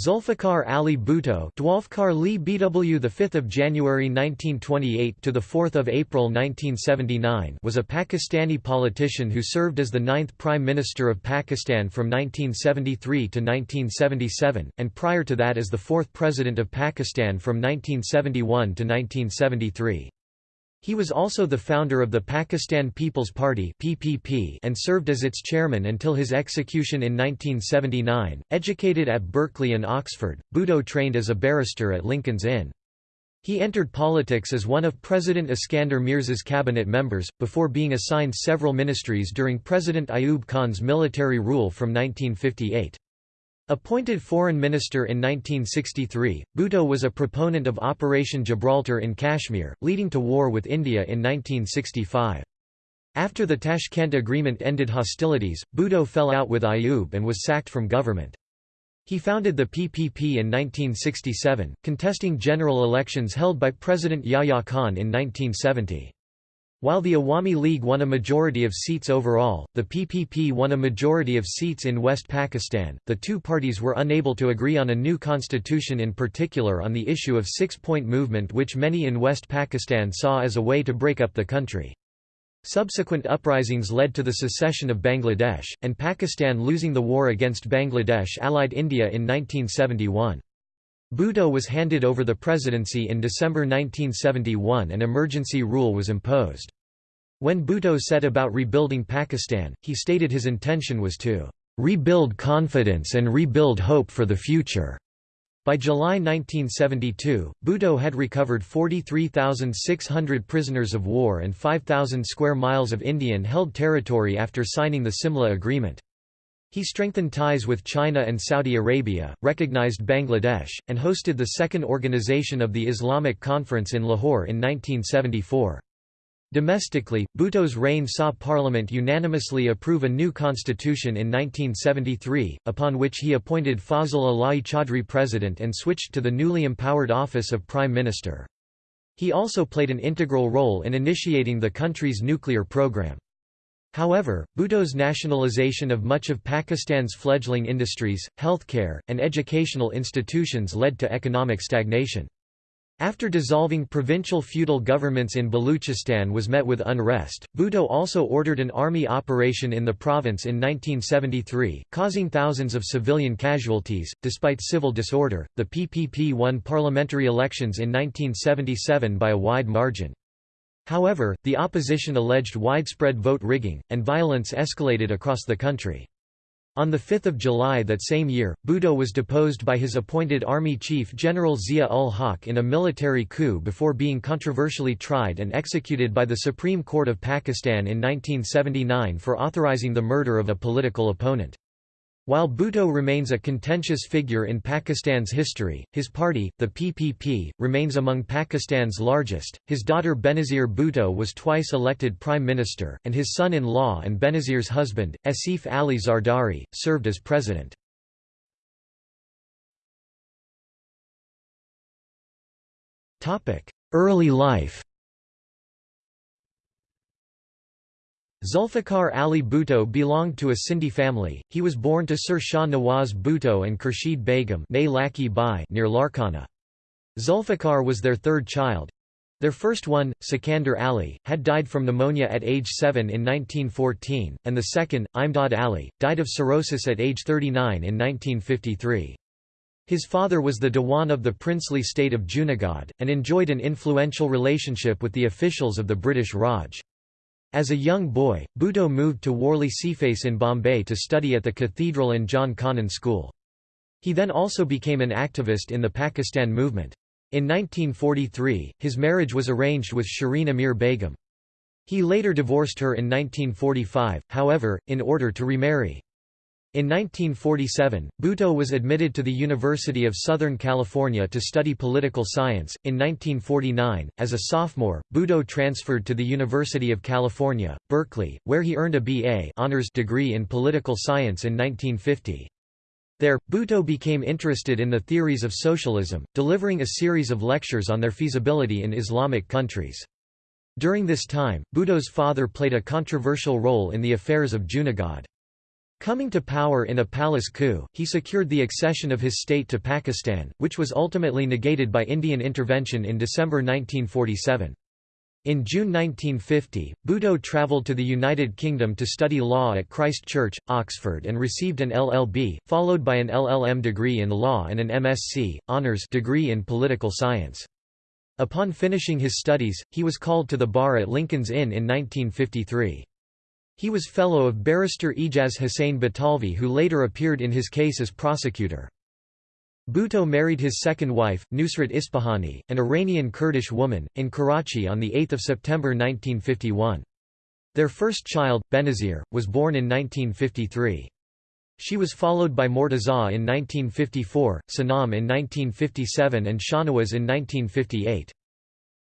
Zulfikar Ali Bhutto, Dwalfkar Li BW, the 5th of January 1928 to the 4th of April 1979, was a Pakistani politician who served as the ninth Prime Minister of Pakistan from 1973 to 1977, and prior to that as the fourth President of Pakistan from 1971 to 1973. He was also the founder of the Pakistan People's Party (PPP) and served as its chairman until his execution in 1979. Educated at Berkeley and Oxford, Bhutto trained as a barrister at Lincoln's Inn. He entered politics as one of President Iskander Mirza's cabinet members, before being assigned several ministries during President Ayub Khan's military rule from 1958. Appointed foreign minister in 1963, Bhutto was a proponent of Operation Gibraltar in Kashmir, leading to war with India in 1965. After the Tashkent Agreement ended hostilities, Bhutto fell out with Ayub and was sacked from government. He founded the PPP in 1967, contesting general elections held by President Yahya Khan in 1970. While the Awami League won a majority of seats overall, the PPP won a majority of seats in West Pakistan. The two parties were unable to agree on a new constitution, in particular on the issue of six point movement, which many in West Pakistan saw as a way to break up the country. Subsequent uprisings led to the secession of Bangladesh, and Pakistan losing the war against Bangladesh allied India in 1971. Bhutto was handed over the presidency in December 1971 and emergency rule was imposed. When Bhutto set about rebuilding Pakistan, he stated his intention was to rebuild confidence and rebuild hope for the future. By July 1972, Bhutto had recovered 43,600 prisoners of war and 5,000 square miles of Indian-held territory after signing the Simla Agreement. He strengthened ties with China and Saudi Arabia, recognized Bangladesh, and hosted the second organization of the Islamic Conference in Lahore in 1974. Domestically, Bhutto's reign saw Parliament unanimously approve a new constitution in 1973, upon which he appointed Fazal Ilahi Chaudhry president and switched to the newly empowered office of Prime Minister. He also played an integral role in initiating the country's nuclear program. However, Bhutto's nationalization of much of Pakistan's fledgling industries, healthcare, and educational institutions led to economic stagnation. After dissolving provincial feudal governments in Baluchistan was met with unrest, Bhutto also ordered an army operation in the province in 1973, causing thousands of civilian casualties. Despite civil disorder, the PPP won parliamentary elections in 1977 by a wide margin. However, the opposition alleged widespread vote rigging, and violence escalated across the country. On 5 July that same year, Bhutto was deposed by his appointed army chief General Zia-ul-Haq in a military coup before being controversially tried and executed by the Supreme Court of Pakistan in 1979 for authorizing the murder of a political opponent. While Bhutto remains a contentious figure in Pakistan's history, his party, the PPP, remains among Pakistan's largest. His daughter Benazir Bhutto was twice elected prime minister, and his son-in-law and Benazir's husband, Asif Ali Zardari, served as president. Early life Zulfikar Ali Bhutto belonged to a Sindhi family. He was born to Sir Shah Nawaz Bhutto and Khurshid Begum near Larkana. Zulfikar was their third child. Their first one, Sikandar Ali, had died from pneumonia at age 7 in 1914, and the second, Imdad Ali, died of cirrhosis at age 39 in 1953. His father was the Dewan of the princely state of Junagadh, and enjoyed an influential relationship with the officials of the British Raj. As a young boy, Bhutto moved to Worli Seaface in Bombay to study at the Cathedral and John Connon School. He then also became an activist in the Pakistan movement. In 1943, his marriage was arranged with Shireen Amir Begum. He later divorced her in 1945, however, in order to remarry. In 1947, Bhutto was admitted to the University of Southern California to study political science. In 1949, as a sophomore, Bhutto transferred to the University of California, Berkeley, where he earned a B.A. honors degree in political science in 1950. There, Bhutto became interested in the theories of socialism, delivering a series of lectures on their feasibility in Islamic countries. During this time, Bhutto's father played a controversial role in the affairs of Junagadh. Coming to power in a palace coup, he secured the accession of his state to Pakistan, which was ultimately negated by Indian intervention in December 1947. In June 1950, Bhutto travelled to the United Kingdom to study law at Christ Church, Oxford and received an LLB, followed by an LLM degree in law and an MSc, honours degree in political science. Upon finishing his studies, he was called to the bar at Lincoln's Inn in 1953. He was fellow of barrister Ijaz Hussain Batalvi who later appeared in his case as prosecutor. Bhutto married his second wife, Nusrat Ispahani, an Iranian Kurdish woman, in Karachi on 8 September 1951. Their first child, Benazir, was born in 1953. She was followed by Murtaza in 1954, Sanam in 1957 and Shahnawaz in 1958.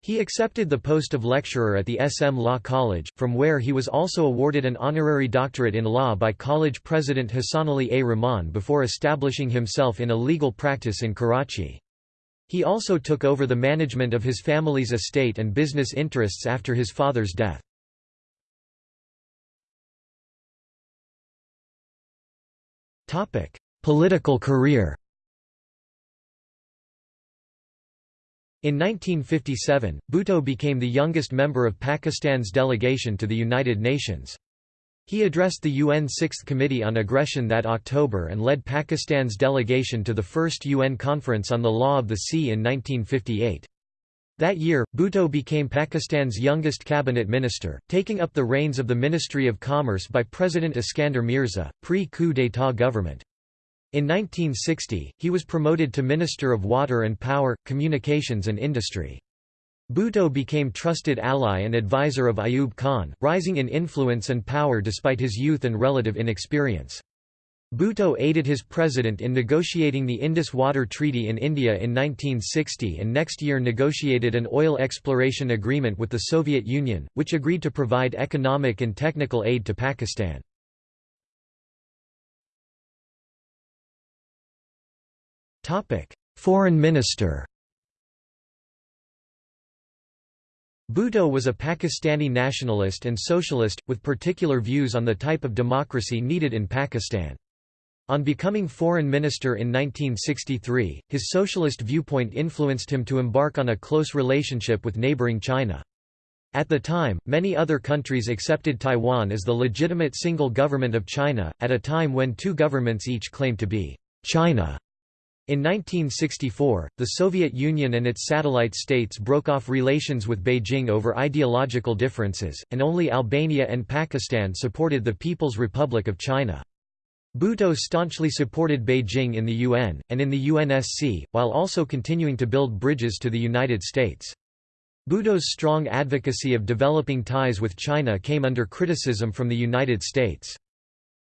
He accepted the post of lecturer at the SM Law College, from where he was also awarded an honorary doctorate in law by college president Hassanali A. Rahman before establishing himself in a legal practice in Karachi. He also took over the management of his family's estate and business interests after his father's death. Political career In 1957, Bhutto became the youngest member of Pakistan's delegation to the United Nations. He addressed the UN Sixth Committee on Aggression that October and led Pakistan's delegation to the first UN Conference on the Law of the Sea in 1958. That year, Bhutto became Pakistan's youngest cabinet minister, taking up the reins of the Ministry of Commerce by President Iskander Mirza, pre-coup d'état government. In 1960, he was promoted to Minister of Water and Power, Communications and Industry. Bhutto became trusted ally and advisor of Ayub Khan, rising in influence and power despite his youth and relative inexperience. Bhutto aided his president in negotiating the Indus Water Treaty in India in 1960 and next year negotiated an oil exploration agreement with the Soviet Union, which agreed to provide economic and technical aid to Pakistan. Foreign minister Bhutto was a Pakistani nationalist and socialist, with particular views on the type of democracy needed in Pakistan. On becoming foreign minister in 1963, his socialist viewpoint influenced him to embark on a close relationship with neighboring China. At the time, many other countries accepted Taiwan as the legitimate single government of China, at a time when two governments each claimed to be China. In 1964, the Soviet Union and its satellite states broke off relations with Beijing over ideological differences, and only Albania and Pakistan supported the People's Republic of China. Bhutto staunchly supported Beijing in the UN, and in the UNSC, while also continuing to build bridges to the United States. Bhutto's strong advocacy of developing ties with China came under criticism from the United States.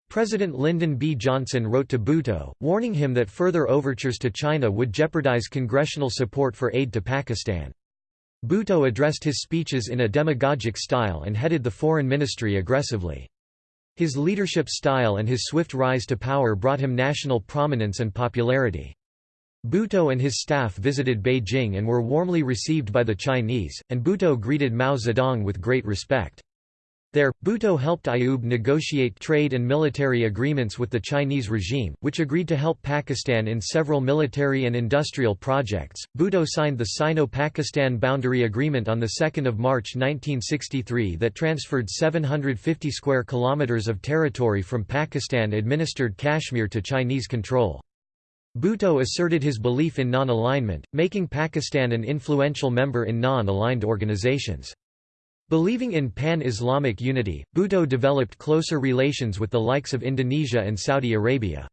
President Lyndon B. Johnson wrote to Bhutto, warning him that further overtures to China would jeopardize congressional support for aid to Pakistan. Bhutto addressed his speeches in a demagogic style and headed the foreign ministry aggressively. His leadership style and his swift rise to power brought him national prominence and popularity. Bhutto and his staff visited Beijing and were warmly received by the Chinese, and Bhutto greeted Mao Zedong with great respect. There, Bhutto helped Ayub negotiate trade and military agreements with the Chinese regime, which agreed to help Pakistan in several military and industrial projects. Bhutto signed the Sino-Pakistan Boundary Agreement on the 2nd of March 1963 that transferred 750 square kilometers of territory from Pakistan-administered Kashmir to Chinese control. Bhutto asserted his belief in non-alignment, making Pakistan an influential member in non-aligned organizations. Believing in pan-Islamic unity, Bhutto developed closer relations with the likes of Indonesia and Saudi Arabia.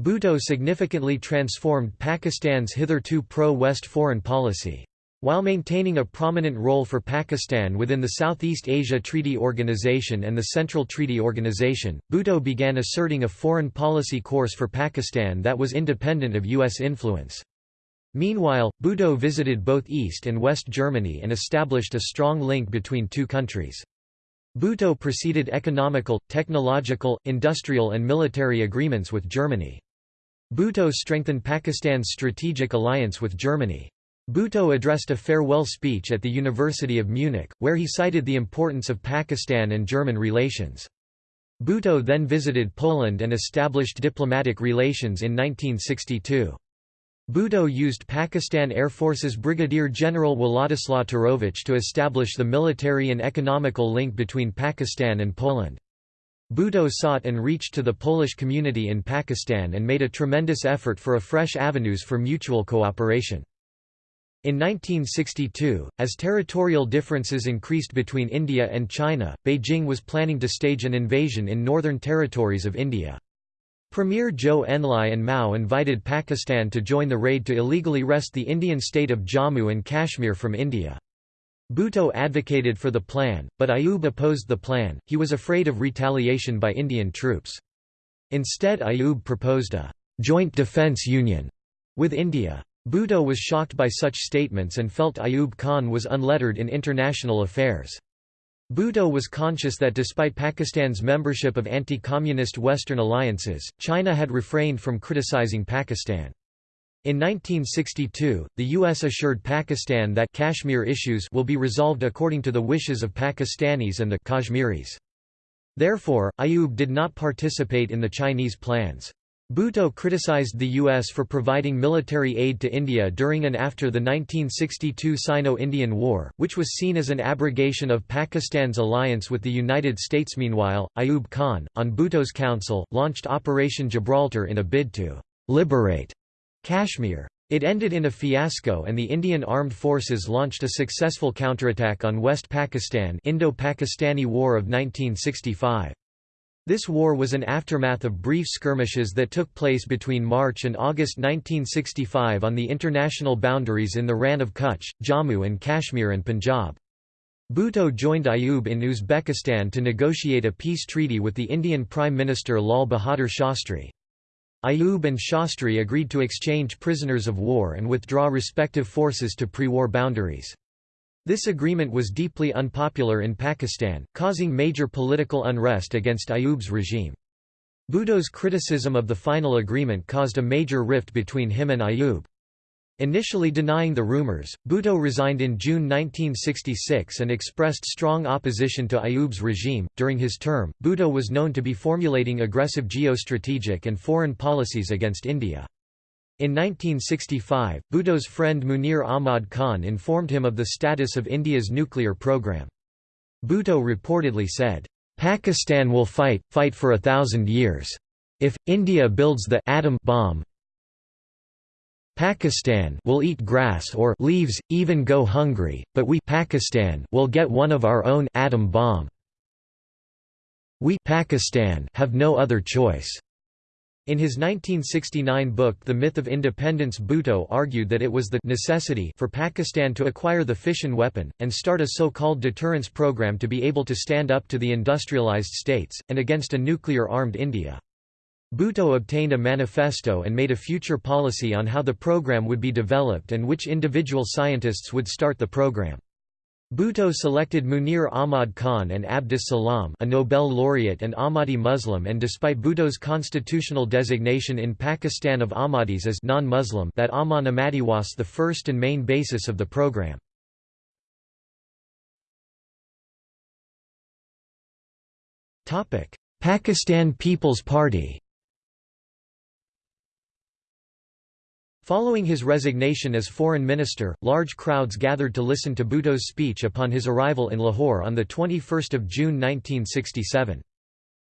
Bhutto significantly transformed Pakistan's hitherto pro-West foreign policy. While maintaining a prominent role for Pakistan within the Southeast Asia Treaty Organization and the Central Treaty Organization, Bhutto began asserting a foreign policy course for Pakistan that was independent of U.S. influence. Meanwhile, Bhutto visited both East and West Germany and established a strong link between two countries. Bhutto preceded economical, technological, industrial and military agreements with Germany. Bhutto strengthened Pakistan's strategic alliance with Germany. Bhutto addressed a farewell speech at the University of Munich, where he cited the importance of Pakistan and German relations. Bhutto then visited Poland and established diplomatic relations in 1962. Bhutto used Pakistan Air Force's Brigadier General Wladyslaw Turowicz to establish the military and economical link between Pakistan and Poland. Bhutto sought and reached to the Polish community in Pakistan and made a tremendous effort for a fresh avenues for mutual cooperation. In 1962, as territorial differences increased between India and China, Beijing was planning to stage an invasion in northern territories of India. Premier Zhou Enlai and Mao invited Pakistan to join the raid to illegally wrest the Indian state of Jammu and Kashmir from India. Bhutto advocated for the plan, but Ayub opposed the plan, he was afraid of retaliation by Indian troops. Instead Ayub proposed a «joint defence union» with India. Bhutto was shocked by such statements and felt Ayub Khan was unlettered in international affairs. Bhutto was conscious that despite Pakistan's membership of anti-communist Western alliances, China had refrained from criticizing Pakistan. In 1962, the U.S. assured Pakistan that Kashmir issues will be resolved according to the wishes of Pakistanis and the Kashmiris. Therefore, Ayub did not participate in the Chinese plans. Bhutto criticized the U.S. for providing military aid to India during and after the 1962 Sino-Indian War, which was seen as an abrogation of Pakistan's alliance with the United States. Meanwhile, Ayub Khan, on Bhutto's council, launched Operation Gibraltar in a bid to «liberate» Kashmir. It ended in a fiasco and the Indian Armed Forces launched a successful counterattack on West Pakistan Indo-Pakistani War of 1965. This war was an aftermath of brief skirmishes that took place between March and August 1965 on the international boundaries in the Rann of Kutch, Jammu and Kashmir and Punjab. Bhutto joined Ayub in Uzbekistan to negotiate a peace treaty with the Indian Prime Minister Lal Bahadur Shastri. Ayub and Shastri agreed to exchange prisoners of war and withdraw respective forces to pre-war boundaries. This agreement was deeply unpopular in Pakistan, causing major political unrest against Ayub's regime. Bhutto's criticism of the final agreement caused a major rift between him and Ayub. Initially denying the rumors, Bhutto resigned in June 1966 and expressed strong opposition to Ayub's regime. During his term, Bhutto was known to be formulating aggressive geostrategic and foreign policies against India. In 1965, Bhutto's friend Munir Ahmad Khan informed him of the status of India's nuclear program. Bhutto reportedly said, "'Pakistan will fight, fight for a thousand years. If, India builds the atom bomb Pakistan will eat grass or leaves, even go hungry, but we Pakistan will get one of our own atom bomb. We Pakistan have no other choice. In his 1969 book The Myth of Independence Bhutto argued that it was the necessity for Pakistan to acquire the fission weapon, and start a so-called deterrence program to be able to stand up to the industrialized states, and against a nuclear-armed India. Bhutto obtained a manifesto and made a future policy on how the program would be developed and which individual scientists would start the program. Bhutto selected Munir Ahmad Khan and Abdus Salam a Nobel laureate and Ahmadi Muslim and despite Bhutto's constitutional designation in Pakistan of Ahmadis as non-Muslim that Aman Ahmadi was the first and main basis of the program. Pakistan People's Party Following his resignation as foreign minister, large crowds gathered to listen to Bhutto's speech upon his arrival in Lahore on 21 June 1967.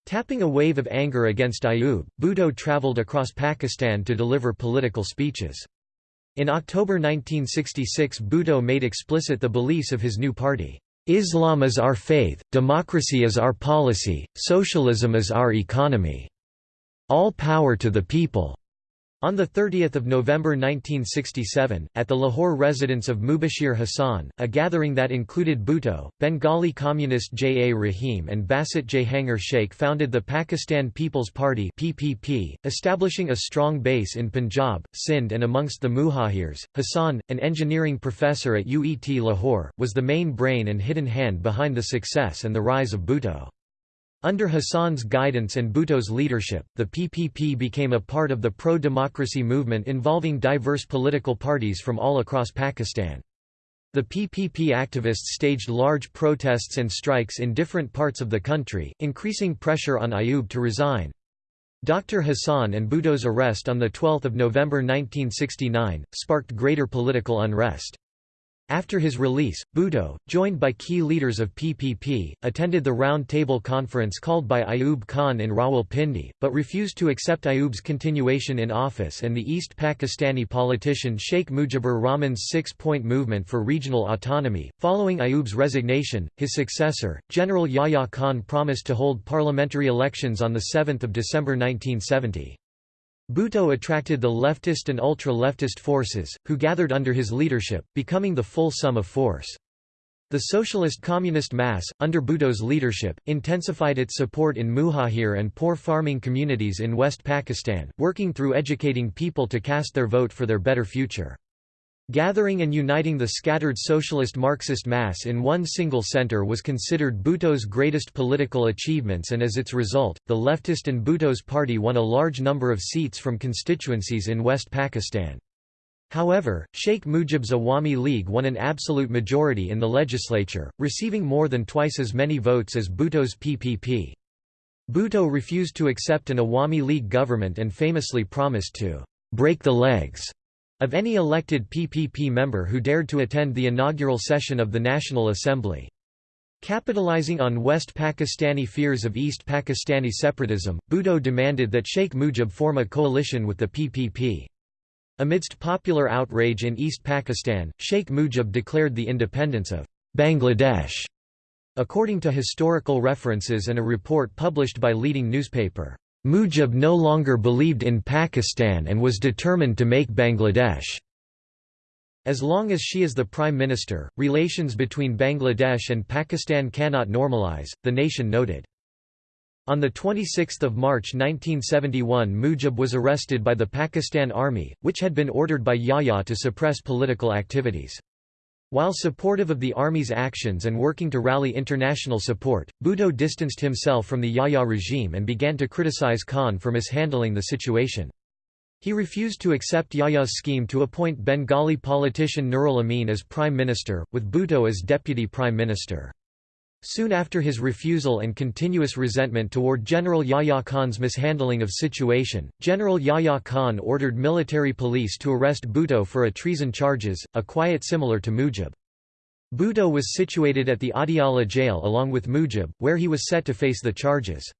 Tapping a wave of anger against Ayub, Bhutto travelled across Pakistan to deliver political speeches. In October 1966 Bhutto made explicit the beliefs of his new party. Islam is our faith, democracy is our policy, socialism is our economy. All power to the people. On 30 November 1967, at the Lahore residence of Mubashir Hassan, a gathering that included Bhutto, Bengali communist J. A. Rahim and Basit Jahangir Sheikh founded the Pakistan People's Party PPP, establishing a strong base in Punjab, Sindh and amongst the Muhajirs. Hassan, an engineering professor at UET Lahore, was the main brain and hidden hand behind the success and the rise of Bhutto. Under Hassan's guidance and Bhutto's leadership, the PPP became a part of the pro-democracy movement involving diverse political parties from all across Pakistan. The PPP activists staged large protests and strikes in different parts of the country, increasing pressure on Ayub to resign. Dr. Hassan and Bhutto's arrest on 12 November 1969, sparked greater political unrest. After his release, Bhutto, joined by key leaders of PPP, attended the Round Table Conference called by Ayub Khan in Rawalpindi, but refused to accept Ayub's continuation in office and the East Pakistani politician Sheikh Mujibur Rahman's six-point movement for regional autonomy. Following Ayub's resignation, his successor, General Yahya Khan promised to hold parliamentary elections on 7 December 1970. Bhutto attracted the leftist and ultra-leftist forces, who gathered under his leadership, becoming the full sum of force. The Socialist Communist Mass, under Bhutto's leadership, intensified its support in Muhajir and poor farming communities in West Pakistan, working through educating people to cast their vote for their better future. Gathering and uniting the scattered socialist Marxist mass in one single center was considered Bhutto's greatest political achievements and as its result, the leftist and Bhutto's party won a large number of seats from constituencies in West Pakistan. However, Sheikh Mujib's Awami League won an absolute majority in the legislature, receiving more than twice as many votes as Bhutto's PPP. Bhutto refused to accept an Awami League government and famously promised to break the legs of any elected PPP member who dared to attend the inaugural session of the National Assembly. Capitalizing on West Pakistani fears of East Pakistani separatism, Bhutto demanded that Sheikh Mujib form a coalition with the PPP. Amidst popular outrage in East Pakistan, Sheikh Mujib declared the independence of Bangladesh. According to historical references and a report published by leading newspaper, Mujib no longer believed in Pakistan and was determined to make Bangladesh. As long as she is the prime minister, relations between Bangladesh and Pakistan cannot normalize, the nation noted. On 26 March 1971 Mujib was arrested by the Pakistan Army, which had been ordered by Yahya to suppress political activities. While supportive of the Army's actions and working to rally international support, Bhutto distanced himself from the Yahya regime and began to criticize Khan for mishandling the situation. He refused to accept Yahya's scheme to appoint Bengali politician Nurul Amin as prime minister, with Bhutto as deputy prime minister. Soon after his refusal and continuous resentment toward General Yahya Khan's mishandling of situation, General Yahya Khan ordered military police to arrest Bhutto for a treason charges, a quiet similar to Mujib. Bhutto was situated at the Adiala jail along with Mujib, where he was set to face the charges.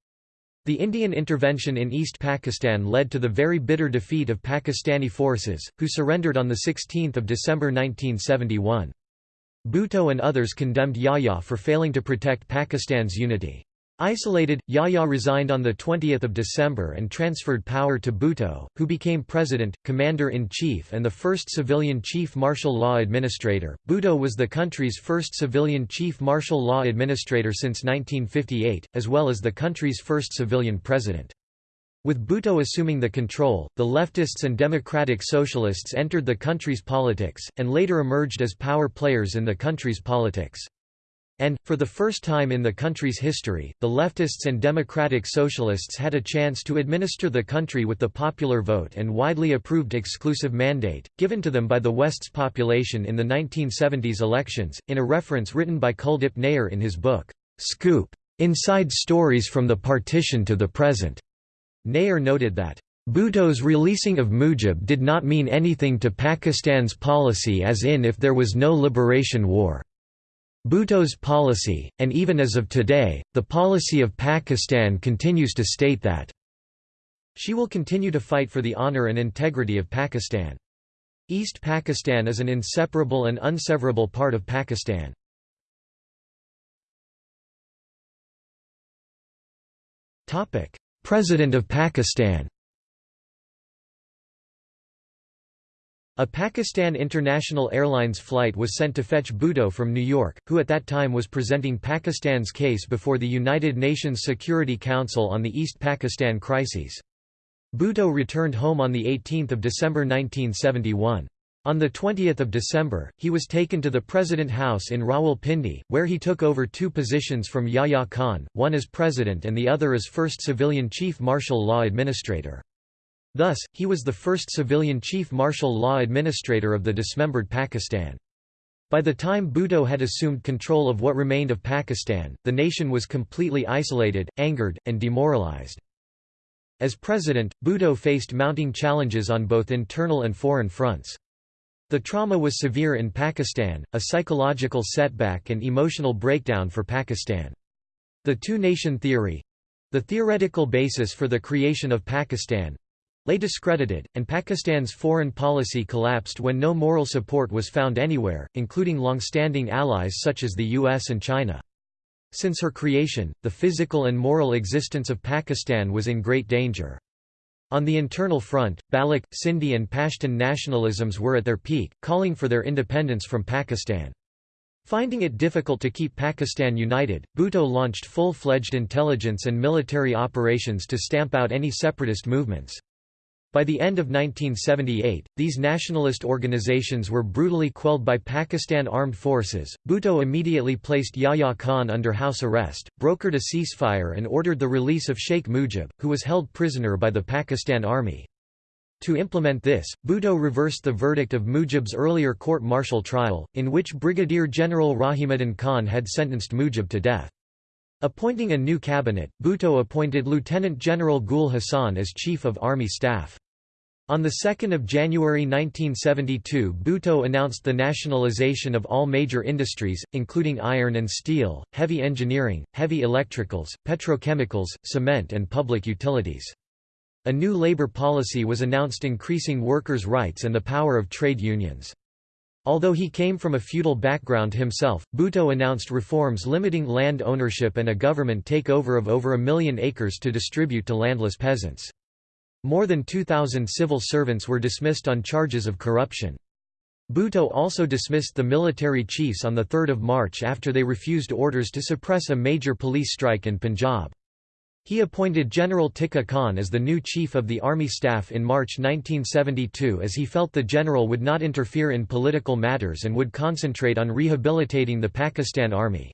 The Indian intervention in East Pakistan led to the very bitter defeat of Pakistani forces, who surrendered on 16 December 1971. Bhutto and others condemned Yahya for failing to protect Pakistan's unity. Isolated, Yahya resigned on 20 December and transferred power to Bhutto, who became president, commander-in-chief and the first civilian chief martial law administrator. Bhutto was the country's first civilian chief martial law administrator since 1958, as well as the country's first civilian president. With Bhutto assuming the control, the leftists and democratic socialists entered the country's politics, and later emerged as power players in the country's politics. And, for the first time in the country's history, the leftists and democratic socialists had a chance to administer the country with the popular vote and widely approved exclusive mandate, given to them by the West's population in the 1970s elections, in a reference written by Kuldip Nayyar in his book, Scoop. Inside Stories from the Partition to the Present. Nayyar noted that, Bhutto's releasing of Mujib did not mean anything to Pakistan's policy as in if there was no liberation war. Bhutto's policy, and even as of today, the policy of Pakistan continues to state that she will continue to fight for the honor and integrity of Pakistan. East Pakistan is an inseparable and unseverable part of Pakistan. Topic: President of Pakistan A Pakistan International Airlines flight was sent to fetch Bhutto from New York, who at that time was presenting Pakistan's case before the United Nations Security Council on the East Pakistan crises. Bhutto returned home on 18 December 1971. On 20 December, he was taken to the President House in Rawalpindi, where he took over two positions from Yahya Khan, one as president and the other as first civilian chief martial law administrator. Thus, he was the first civilian chief martial law administrator of the dismembered Pakistan. By the time Bhutto had assumed control of what remained of Pakistan, the nation was completely isolated, angered, and demoralized. As president, Bhutto faced mounting challenges on both internal and foreign fronts. The trauma was severe in Pakistan, a psychological setback and emotional breakdown for Pakistan. The two-nation theory—the theoretical basis for the creation of Pakistan, lay discredited, and Pakistan's foreign policy collapsed when no moral support was found anywhere, including long-standing allies such as the US and China. Since her creation, the physical and moral existence of Pakistan was in great danger. On the internal front, Baloch, Sindhi and Pashtun nationalisms were at their peak, calling for their independence from Pakistan. Finding it difficult to keep Pakistan united, Bhutto launched full-fledged intelligence and military operations to stamp out any separatist movements. By the end of 1978, these nationalist organizations were brutally quelled by Pakistan Armed Forces. Bhutto immediately placed Yahya Khan under house arrest, brokered a ceasefire, and ordered the release of Sheikh Mujib, who was held prisoner by the Pakistan Army. To implement this, Bhutto reversed the verdict of Mujib's earlier court-martial trial, in which Brigadier General Rahimuddin Khan had sentenced Mujib to death. Appointing a new cabinet, Bhutto appointed Lieutenant General Gul Hassan as Chief of Army Staff. On 2 January 1972 Bhutto announced the nationalization of all major industries, including iron and steel, heavy engineering, heavy electricals, petrochemicals, cement and public utilities. A new labor policy was announced increasing workers' rights and the power of trade unions. Although he came from a feudal background himself, Bhutto announced reforms limiting land ownership and a government takeover of over a million acres to distribute to landless peasants. More than 2,000 civil servants were dismissed on charges of corruption. Bhutto also dismissed the military chiefs on 3 March after they refused orders to suppress a major police strike in Punjab. He appointed General Tika Khan as the new chief of the army staff in March 1972 as he felt the general would not interfere in political matters and would concentrate on rehabilitating the Pakistan Army.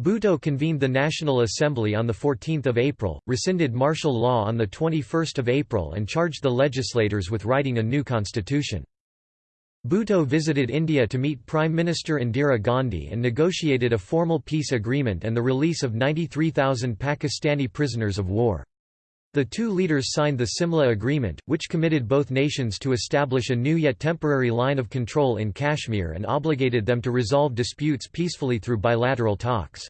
Bhutto convened the National Assembly on 14 April, rescinded martial law on 21 April and charged the legislators with writing a new constitution. Bhutto visited India to meet Prime Minister Indira Gandhi and negotiated a formal peace agreement and the release of 93,000 Pakistani prisoners of war. The two leaders signed the Simla Agreement, which committed both nations to establish a new yet temporary line of control in Kashmir and obligated them to resolve disputes peacefully through bilateral talks.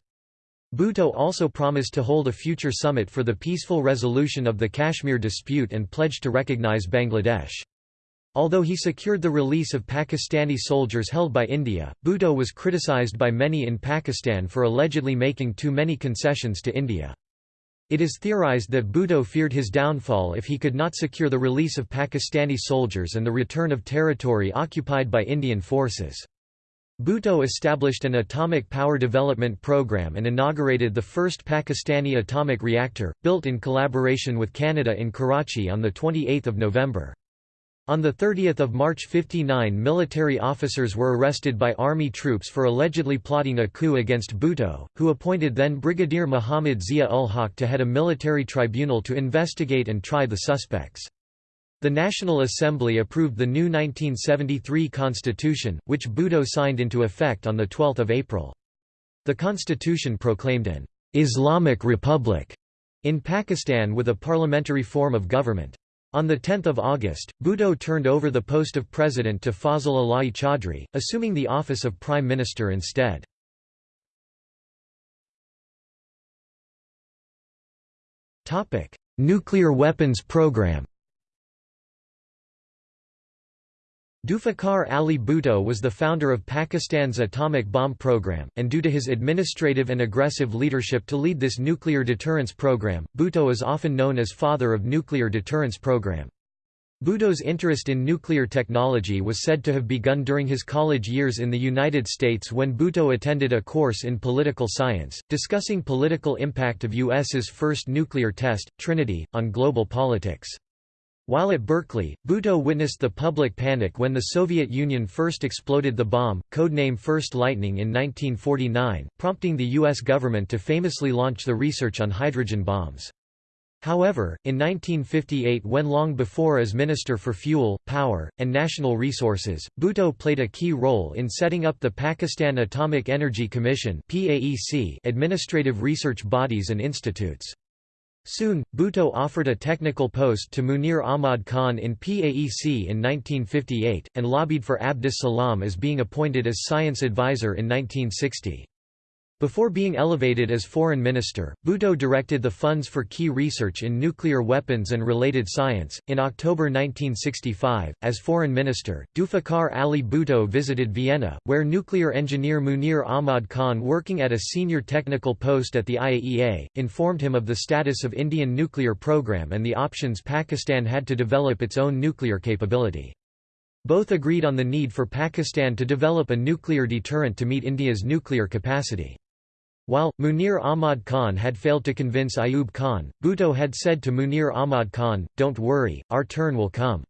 Bhutto also promised to hold a future summit for the peaceful resolution of the Kashmir dispute and pledged to recognize Bangladesh. Although he secured the release of Pakistani soldiers held by India, Bhutto was criticized by many in Pakistan for allegedly making too many concessions to India. It is theorized that Bhutto feared his downfall if he could not secure the release of Pakistani soldiers and the return of territory occupied by Indian forces. Bhutto established an atomic power development program and inaugurated the first Pakistani atomic reactor, built in collaboration with Canada in Karachi on 28 November. On 30 March 59 military officers were arrested by army troops for allegedly plotting a coup against Bhutto, who appointed then Brigadier Muhammad Zia-ul-Haq to head a military tribunal to investigate and try the suspects. The National Assembly approved the new 1973 constitution, which Bhutto signed into effect on 12 April. The constitution proclaimed an «Islamic Republic» in Pakistan with a parliamentary form of government. On 10 August, Bhutto turned over the post of president to Fazal Ilahi Chaudhry, assuming the office of prime minister instead. Nuclear weapons program Zulfikar Ali Bhutto was the founder of Pakistan's atomic bomb program, and due to his administrative and aggressive leadership to lead this nuclear deterrence program, Bhutto is often known as father of nuclear deterrence program. Bhutto's interest in nuclear technology was said to have begun during his college years in the United States when Bhutto attended a course in political science, discussing political impact of U.S.'s first nuclear test, Trinity, on global politics. While at Berkeley, Bhutto witnessed the public panic when the Soviet Union first exploded the bomb, codename First Lightning in 1949, prompting the U.S. government to famously launch the research on hydrogen bombs. However, in 1958 when long before as Minister for Fuel, Power, and National Resources, Bhutto played a key role in setting up the Pakistan Atomic Energy Commission administrative research bodies and institutes. Soon, Bhutto offered a technical post to Munir Ahmad Khan in PAEC in 1958, and lobbied for Abdus Salam as being appointed as science advisor in 1960. Before being elevated as foreign minister, Bhutto directed the funds for key research in nuclear weapons and related science. In October 1965, as foreign minister, Zulfikar Ali Bhutto visited Vienna, where nuclear engineer Munir Ahmad Khan, working at a senior technical post at the IAEA, informed him of the status of Indian nuclear program and the options Pakistan had to develop its own nuclear capability. Both agreed on the need for Pakistan to develop a nuclear deterrent to meet India's nuclear capacity. While, Munir Ahmad Khan had failed to convince Ayub Khan, Bhutto had said to Munir Ahmad Khan, don't worry, our turn will come.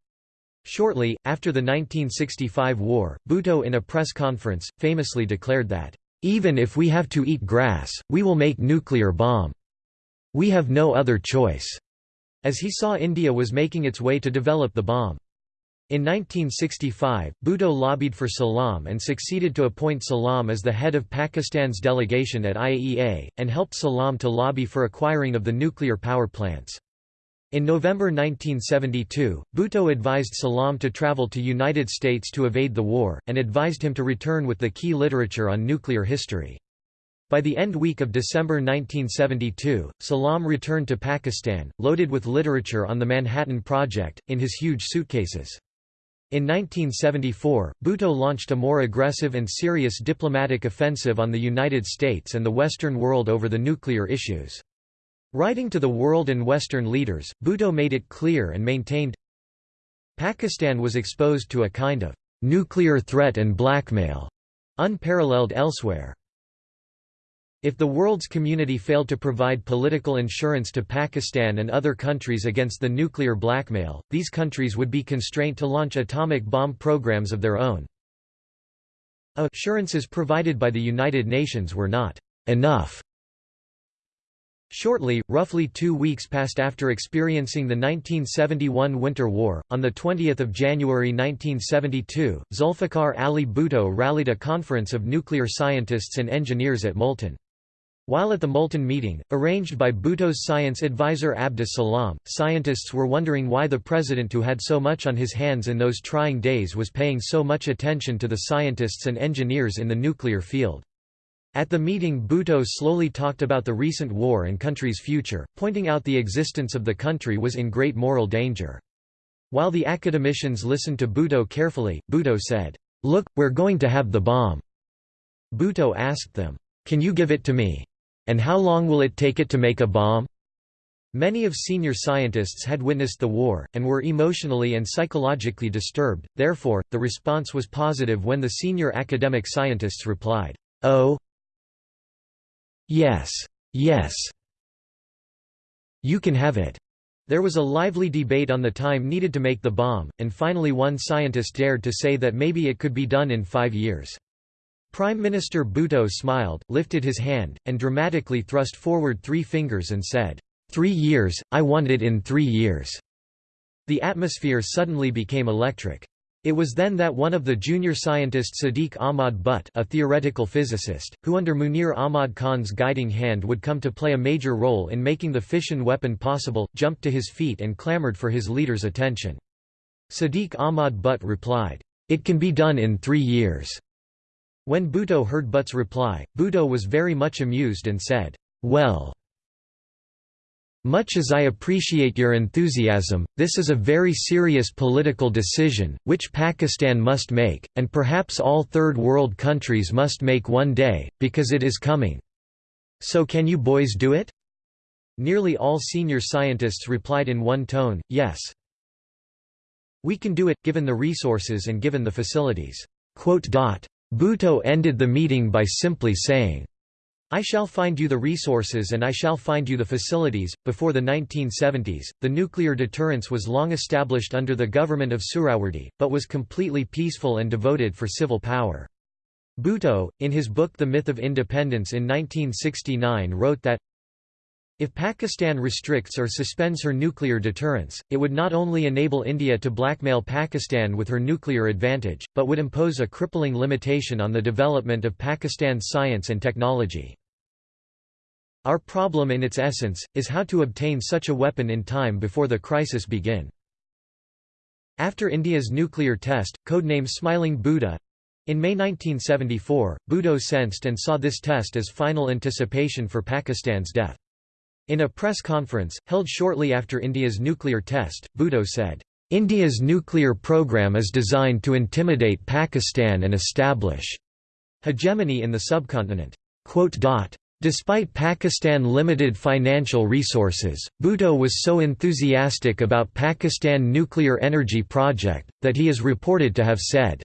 Shortly, after the 1965 war, Bhutto in a press conference, famously declared that, "...even if we have to eat grass, we will make nuclear bomb. We have no other choice," as he saw India was making its way to develop the bomb. In 1965, Bhutto lobbied for Salam and succeeded to appoint Salam as the head of Pakistan's delegation at IAEA, and helped Salam to lobby for acquiring of the nuclear power plants. In November 1972, Bhutto advised Salam to travel to United States to evade the war, and advised him to return with the key literature on nuclear history. By the end week of December 1972, Salam returned to Pakistan, loaded with literature on the Manhattan Project, in his huge suitcases. In 1974, Bhutto launched a more aggressive and serious diplomatic offensive on the United States and the Western world over the nuclear issues. Writing to the world and Western leaders, Bhutto made it clear and maintained, Pakistan was exposed to a kind of nuclear threat and blackmail unparalleled elsewhere. If the world's community failed to provide political insurance to Pakistan and other countries against the nuclear blackmail, these countries would be constrained to launch atomic bomb programs of their own. Assurances provided by the United Nations were not enough. Shortly, roughly two weeks passed after experiencing the 1971 Winter War, on 20 January 1972, Zulfikar Ali Bhutto rallied a conference of nuclear scientists and engineers at Multan. While at the Multan meeting, arranged by Bhutto's science advisor Abdus Salam, scientists were wondering why the president who had so much on his hands in those trying days was paying so much attention to the scientists and engineers in the nuclear field. At the meeting Bhutto slowly talked about the recent war and country's future, pointing out the existence of the country was in great moral danger. While the academicians listened to Bhutto carefully, Bhutto said, "'Look, we're going to have the bomb." Bhutto asked them, "'Can you give it to me?' And how long will it take it to make a bomb? Many of senior scientists had witnessed the war, and were emotionally and psychologically disturbed, therefore, the response was positive when the senior academic scientists replied, Oh, yes, yes, you can have it. There was a lively debate on the time needed to make the bomb, and finally one scientist dared to say that maybe it could be done in five years. Prime Minister Bhutto smiled, lifted his hand, and dramatically thrust forward three fingers and said, Three years, I want it in three years." The atmosphere suddenly became electric. It was then that one of the junior scientists Sadiq Ahmad Butt a theoretical physicist, who under Munir Ahmad Khan's guiding hand would come to play a major role in making the fission weapon possible, jumped to his feet and clamored for his leader's attention. Sadiq Ahmad Butt replied, "'It can be done in three years. When Bhutto heard Butt's reply, Bhutto was very much amused and said, Well, much as I appreciate your enthusiasm, this is a very serious political decision, which Pakistan must make, and perhaps all Third World countries must make one day, because it is coming. So can you boys do it? Nearly all senior scientists replied in one tone, yes. We can do it, given the resources and given the facilities. Bhutto ended the meeting by simply saying, I shall find you the resources and I shall find you the facilities. Before the 1970s, the nuclear deterrence was long established under the government of Suhrawardy, but was completely peaceful and devoted for civil power. Bhutto, in his book The Myth of Independence in 1969 wrote that, If Pakistan restricts or suspends her nuclear deterrence, it would not only enable India to blackmail Pakistan with her nuclear advantage, but would impose a crippling limitation on the development of Pakistan's science and technology. Our problem in its essence, is how to obtain such a weapon in time before the crisis begin. After India's nuclear test, codenamed Smiling Buddha, in May 1974, Bhutto sensed and saw this test as final anticipation for Pakistan's death. In a press conference, held shortly after India's nuclear test, Bhutto said, India's nuclear program is designed to intimidate Pakistan and establish hegemony in the subcontinent. Despite Pakistan limited financial resources, Bhutto was so enthusiastic about Pakistan nuclear energy project, that he is reported to have said,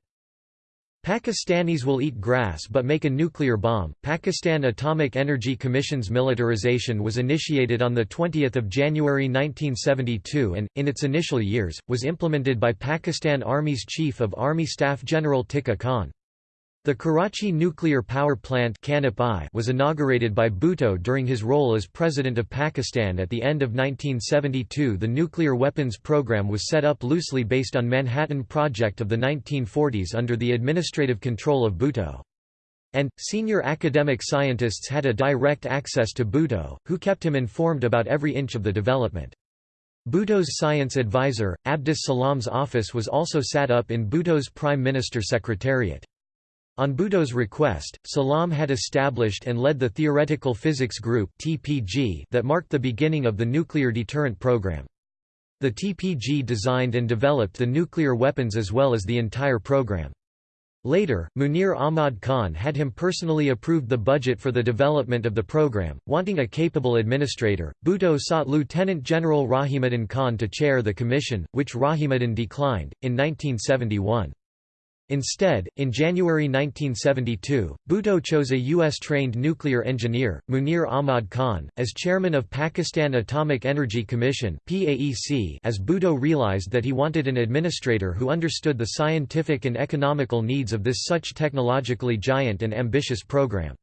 Pakistanis will eat grass but make a nuclear bomb. Pakistan Atomic Energy Commission's militarization was initiated on the 20th of January 1972 and in its initial years was implemented by Pakistan Army's Chief of Army Staff General Tikka Khan. The Karachi Nuclear Power Plant was inaugurated by Bhutto during his role as President of Pakistan at the end of 1972 The nuclear weapons program was set up loosely based on Manhattan Project of the 1940s under the administrative control of Bhutto. And, senior academic scientists had a direct access to Bhutto, who kept him informed about every inch of the development. Bhutto's science advisor, Abdus Salam's office was also set up in Bhutto's Prime Minister Secretariat. On Bhutto's request, Salam had established and led the Theoretical Physics Group that marked the beginning of the nuclear deterrent program. The TPG designed and developed the nuclear weapons as well as the entire program. Later, Munir Ahmad Khan had him personally approved the budget for the development of the program. Wanting a capable administrator, Bhutto sought Lieutenant General Rahimuddin Khan to chair the commission, which Rahimuddin declined. In 1971, Instead, in January 1972, Bhutto chose a U.S.-trained nuclear engineer, Munir Ahmad Khan, as chairman of Pakistan Atomic Energy Commission as Bhutto realized that he wanted an administrator who understood the scientific and economical needs of this such technologically giant and ambitious program.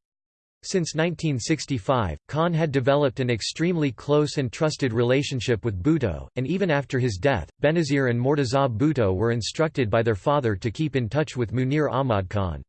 Since 1965, Khan had developed an extremely close and trusted relationship with Bhutto, and even after his death, Benazir and Murtaza Bhutto were instructed by their father to keep in touch with Munir Ahmad Khan.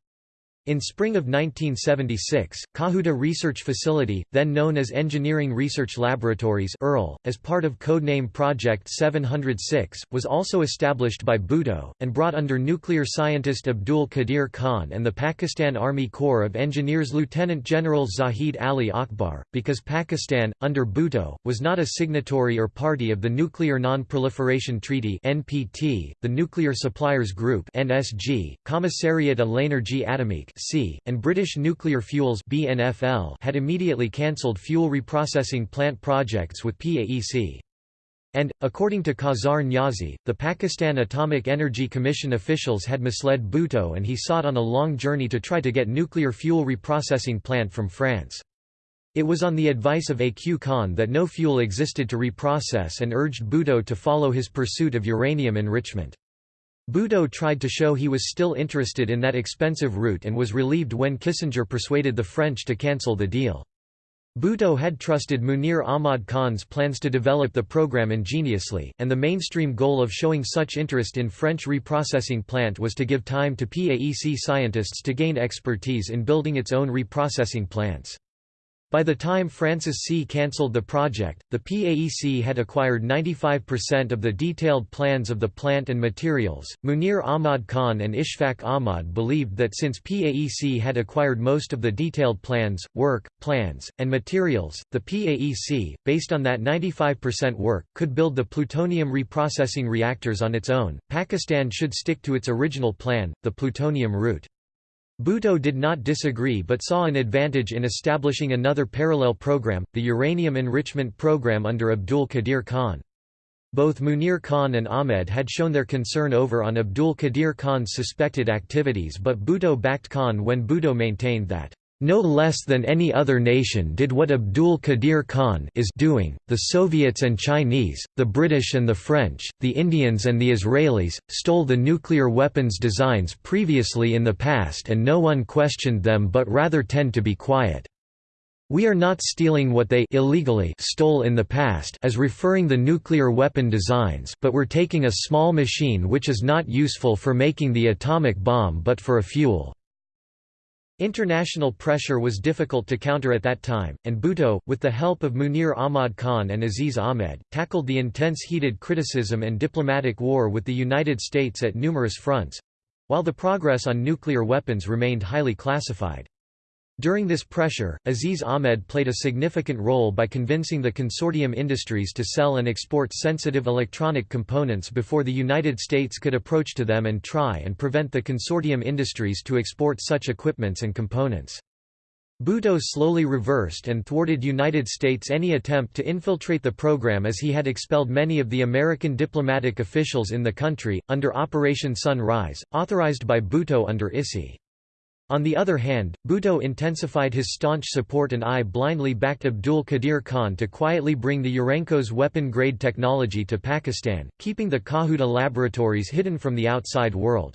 In spring of 1976, Kahuta Research Facility, then known as Engineering Research Laboratories ERL, as part of codename Project 706, was also established by Bhutto, and brought under nuclear scientist Abdul Qadir Khan and the Pakistan Army Corps of Engineers Lieutenant General Zahid Ali Akbar. Because Pakistan, under Bhutto, was not a signatory or party of the Nuclear Non-Proliferation Treaty (NPT), the Nuclear Suppliers Group (NSG), Commissariat à l'Énergie Atomique C, and British Nuclear Fuels BNFL had immediately cancelled fuel reprocessing plant projects with PAEC. And, according to Kausar Niazi, the Pakistan Atomic Energy Commission officials had misled Bhutto and he sought on a long journey to try to get nuclear fuel reprocessing plant from France. It was on the advice of A.Q. Khan that no fuel existed to reprocess and urged Bhutto to follow his pursuit of uranium enrichment. Bhutto tried to show he was still interested in that expensive route and was relieved when Kissinger persuaded the French to cancel the deal. Bhutto had trusted Munir Ahmad Khan's plans to develop the program ingeniously, and the mainstream goal of showing such interest in French reprocessing plant was to give time to PAEC scientists to gain expertise in building its own reprocessing plants. By the time Francis C. cancelled the project, the PAEC had acquired 95% of the detailed plans of the plant and materials. Munir Ahmad Khan and Ishfaq Ahmad believed that since PAEC had acquired most of the detailed plans, work, plans, and materials, the PAEC, based on that 95% work, could build the plutonium reprocessing reactors on its own. Pakistan should stick to its original plan, the plutonium route. Bhutto did not disagree but saw an advantage in establishing another parallel program, the uranium enrichment program under Abdul Qadir Khan. Both Munir Khan and Ahmed had shown their concern over on Abdul Qadir Khan's suspected activities but Bhutto backed Khan when Bhutto maintained that no less than any other nation did what Abdul Qadir Khan is doing. The Soviets and Chinese, the British and the French, the Indians and the Israelis, stole the nuclear weapons designs previously in the past and no one questioned them but rather tend to be quiet. We are not stealing what they illegally stole in the past as referring the nuclear weapon designs but we're taking a small machine which is not useful for making the atomic bomb but for a fuel." International pressure was difficult to counter at that time, and Bhutto, with the help of Munir Ahmad Khan and Aziz Ahmed, tackled the intense heated criticism and diplomatic war with the United States at numerous fronts—while the progress on nuclear weapons remained highly classified. During this pressure, Aziz Ahmed played a significant role by convincing the consortium industries to sell and export sensitive electronic components before the United States could approach to them and try and prevent the consortium industries to export such equipments and components. Bhutto slowly reversed and thwarted United States any attempt to infiltrate the program as he had expelled many of the American diplomatic officials in the country, under Operation Sunrise, authorized by Bhutto under ISI. On the other hand, Bhutto intensified his staunch support and I blindly backed Abdul Qadir Khan to quietly bring the Urenco's weapon-grade technology to Pakistan, keeping the Kahuta laboratories hidden from the outside world.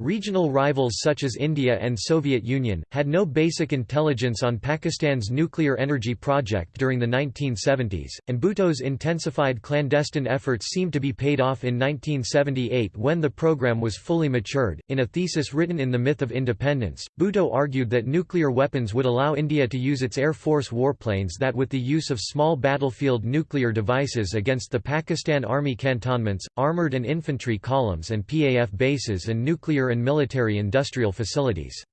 Regional rivals such as India and Soviet Union, had no basic intelligence on Pakistan's nuclear energy project during the 1970s, and Bhutto's intensified clandestine efforts seemed to be paid off in 1978 when the program was fully matured. In a thesis written in The Myth of Independence, Bhutto argued that nuclear weapons would allow India to use its Air Force warplanes that with the use of small battlefield nuclear devices against the Pakistan Army cantonments, armoured and infantry columns and PAF bases and nuclear and military-industrial facilities.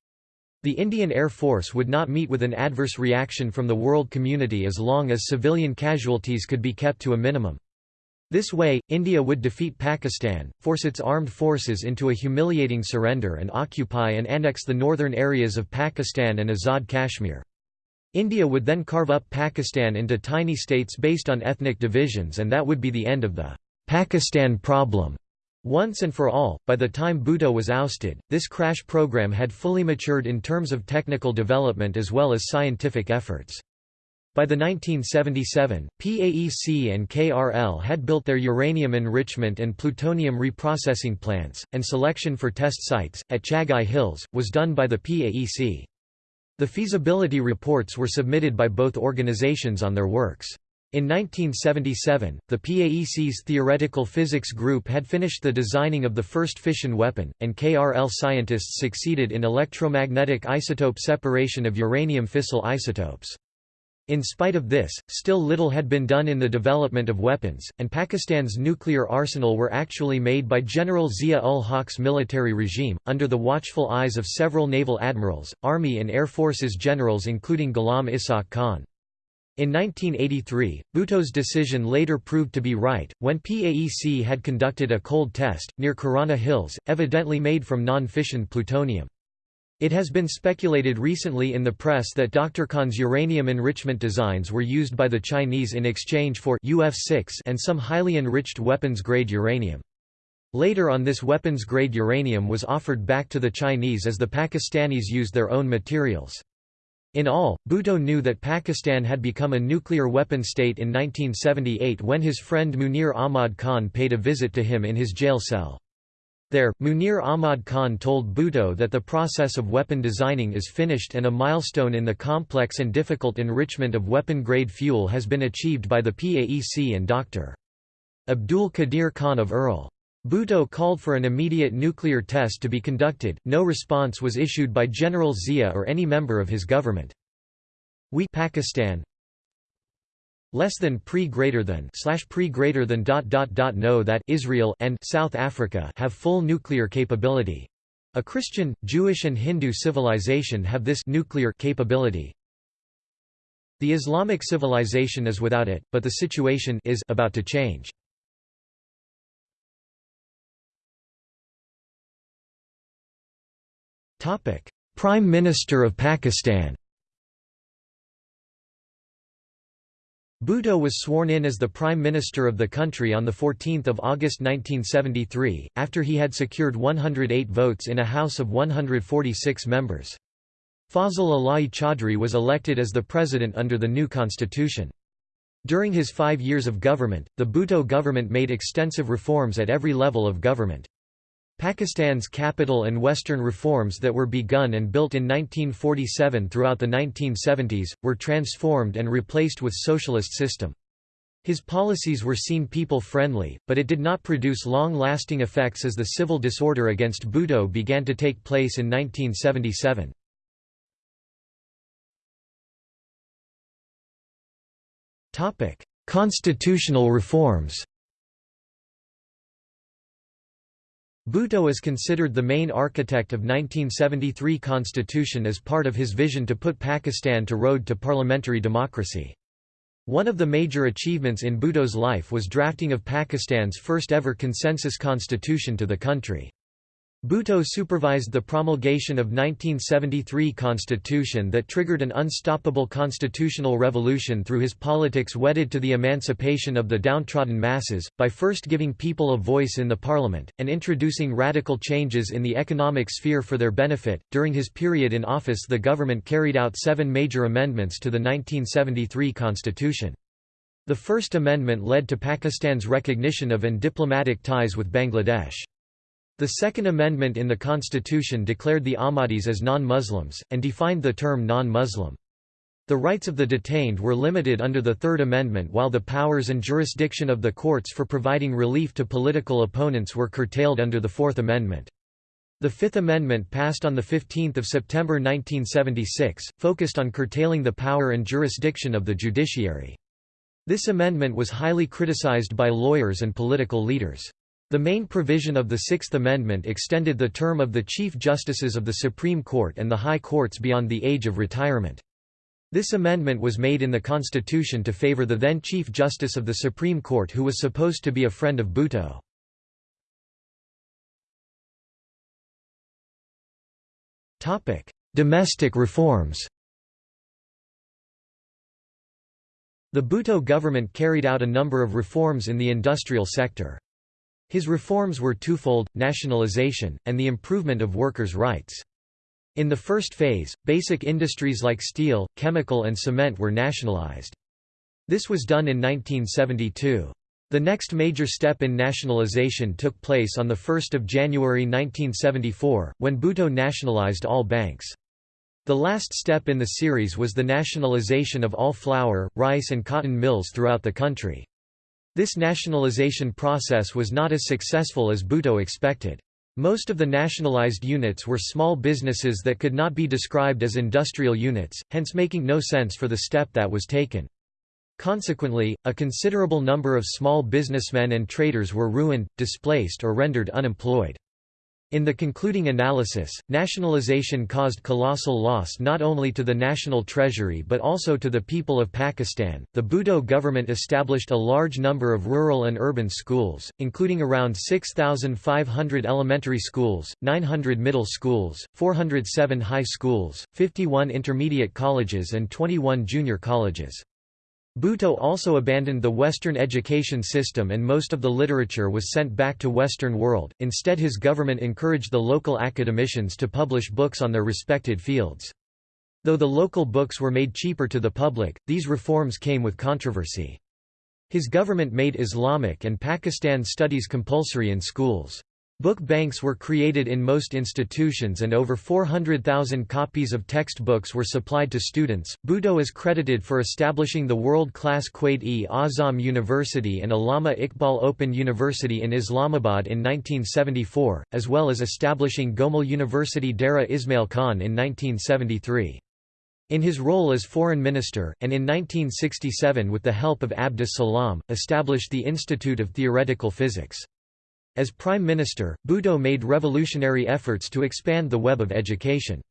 The Indian Air Force would not meet with an adverse reaction from the world community as long as civilian casualties could be kept to a minimum. This way, India would defeat Pakistan, force its armed forces into a humiliating surrender and occupy and annex the northern areas of Pakistan and Azad Kashmir. India would then carve up Pakistan into tiny states based on ethnic divisions and that would be the end of the Pakistan problem. Once and for all, by the time Bhutto was ousted, this crash program had fully matured in terms of technical development as well as scientific efforts. By the 1977, PAEC and KRL had built their uranium enrichment and plutonium reprocessing plants, and selection for test sites, at Chagai Hills, was done by the PAEC. The feasibility reports were submitted by both organizations on their works. In 1977, the PAEC's Theoretical Physics Group had finished the designing of the first fission weapon, and KRL scientists succeeded in electromagnetic isotope separation of uranium fissile isotopes. In spite of this, still little had been done in the development of weapons, and Pakistan's nuclear arsenal were actually made by General Zia-ul-Haq's military regime, under the watchful eyes of several naval admirals, army and air forces generals including Ghulam Ishaq Khan. In 1983, Bhutto's decision later proved to be right, when PAEC had conducted a cold test, near Kirana Hills, evidently made from non-fissioned plutonium. It has been speculated recently in the press that Dr. Khan's uranium enrichment designs were used by the Chinese in exchange for UF6 and some highly enriched weapons-grade uranium. Later on this weapons-grade uranium was offered back to the Chinese as the Pakistanis used their own materials. In all, Bhutto knew that Pakistan had become a nuclear weapon state in 1978 when his friend Munir Ahmad Khan paid a visit to him in his jail cell. There, Munir Ahmad Khan told Bhutto that the process of weapon designing is finished and a milestone in the complex and difficult enrichment of weapon-grade fuel has been achieved by the PAEC and Dr. Abdul Qadir Khan of ERL. Bhutto called for an immediate nuclear test to be conducted, no response was issued by General Zia or any member of his government. We Pakistan less than pre greater than slash pre greater than dot dot dot know that Israel and South Africa have full nuclear capability. A Christian, Jewish and Hindu civilization have this nuclear capability. The Islamic civilization is without it, but the situation is about to change. Prime Minister of Pakistan Bhutto was sworn in as the Prime Minister of the country on 14 August 1973, after he had secured 108 votes in a House of 146 members. Fazal Ilahi Chaudhry was elected as the president under the new constitution. During his five years of government, the Bhutto government made extensive reforms at every level of government. Pakistan's capital and western reforms that were begun and built in 1947 throughout the 1970s, were transformed and replaced with socialist system. His policies were seen people-friendly, but it did not produce long-lasting effects as the civil disorder against Bhutto began to take place in 1977. Constitutional reforms Bhutto is considered the main architect of 1973 constitution as part of his vision to put Pakistan to road to parliamentary democracy. One of the major achievements in Bhutto's life was drafting of Pakistan's first ever consensus constitution to the country. Bhutto supervised the promulgation of 1973 constitution that triggered an unstoppable constitutional revolution through his politics wedded to the emancipation of the downtrodden masses, by first giving people a voice in the parliament, and introducing radical changes in the economic sphere for their benefit. During his period in office the government carried out seven major amendments to the 1973 constitution. The First Amendment led to Pakistan's recognition of and diplomatic ties with Bangladesh. The Second Amendment in the Constitution declared the Ahmadis as non-Muslims, and defined the term non-Muslim. The rights of the detained were limited under the Third Amendment while the powers and jurisdiction of the courts for providing relief to political opponents were curtailed under the Fourth Amendment. The Fifth Amendment passed on 15 September 1976, focused on curtailing the power and jurisdiction of the judiciary. This amendment was highly criticized by lawyers and political leaders. The main provision of the Sixth Amendment extended the term of the Chief Justices of the Supreme Court and the High Courts beyond the age of retirement. This amendment was made in the Constitution to favor the then Chief Justice of the Supreme Court who was supposed to be a friend of Bhutto. Domestic reforms The Bhutto government carried out a number of reforms in the industrial sector. His reforms were twofold, nationalization, and the improvement of workers' rights. In the first phase, basic industries like steel, chemical and cement were nationalized. This was done in 1972. The next major step in nationalization took place on 1 January 1974, when Bhutto nationalized all banks. The last step in the series was the nationalization of all flour, rice and cotton mills throughout the country. This nationalization process was not as successful as Bhutto expected. Most of the nationalized units were small businesses that could not be described as industrial units, hence making no sense for the step that was taken. Consequently, a considerable number of small businessmen and traders were ruined, displaced or rendered unemployed. In the concluding analysis, nationalization caused colossal loss not only to the national treasury but also to the people of Pakistan. The Bhutto government established a large number of rural and urban schools, including around 6,500 elementary schools, 900 middle schools, 407 high schools, 51 intermediate colleges, and 21 junior colleges. Bhutto also abandoned the Western education system and most of the literature was sent back to Western world, instead his government encouraged the local academicians to publish books on their respected fields. Though the local books were made cheaper to the public, these reforms came with controversy. His government made Islamic and Pakistan studies compulsory in schools. Book banks were created in most institutions and over 400,000 copies of textbooks were supplied to students. Bhutto is credited for establishing the world-class Quaid-e-Azam University and Allama Iqbal Open University in Islamabad in 1974, as well as establishing Gomal University Dera Ismail Khan in 1973. In his role as foreign minister, and in 1967 with the help of Abdus Salam, established the Institute of Theoretical Physics. As Prime Minister, Bhutto made revolutionary efforts to expand the web of education.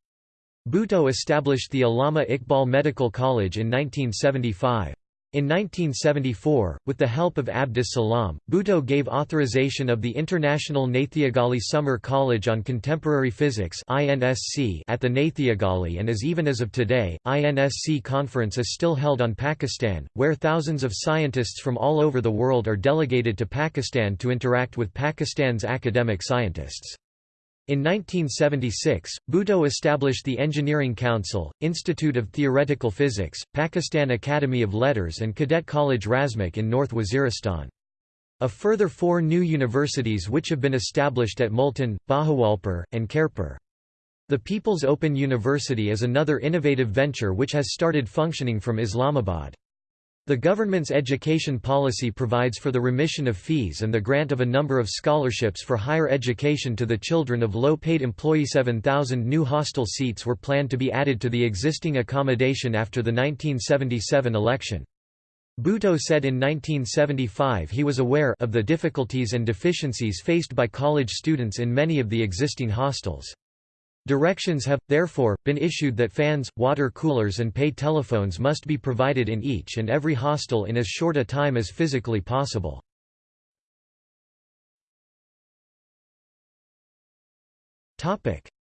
Bhutto established the Allama Iqbal Medical College in 1975. In 1974, with the help of Abdus Salam, Bhutto gave authorization of the International Nathiagali Summer College on Contemporary Physics at the Nathiagali and as even as of today, INSC conference is still held on Pakistan, where thousands of scientists from all over the world are delegated to Pakistan to interact with Pakistan's academic scientists. In 1976, Bhutto established the Engineering Council, Institute of Theoretical Physics, Pakistan Academy of Letters and Cadet College Razmak in North Waziristan. A further four new universities which have been established at Multan, Bahawalpur, and Khairpur. The People's Open University is another innovative venture which has started functioning from Islamabad. The government's education policy provides for the remission of fees and the grant of a number of scholarships for higher education to the children of low-paid employee 7,000 new hostel seats were planned to be added to the existing accommodation after the 1977 election. Bhutto said in 1975 he was aware of the difficulties and deficiencies faced by college students in many of the existing hostels. Directions have, therefore, been issued that fans, water coolers and pay telephones must be provided in each and every hostel in as short a time as physically possible.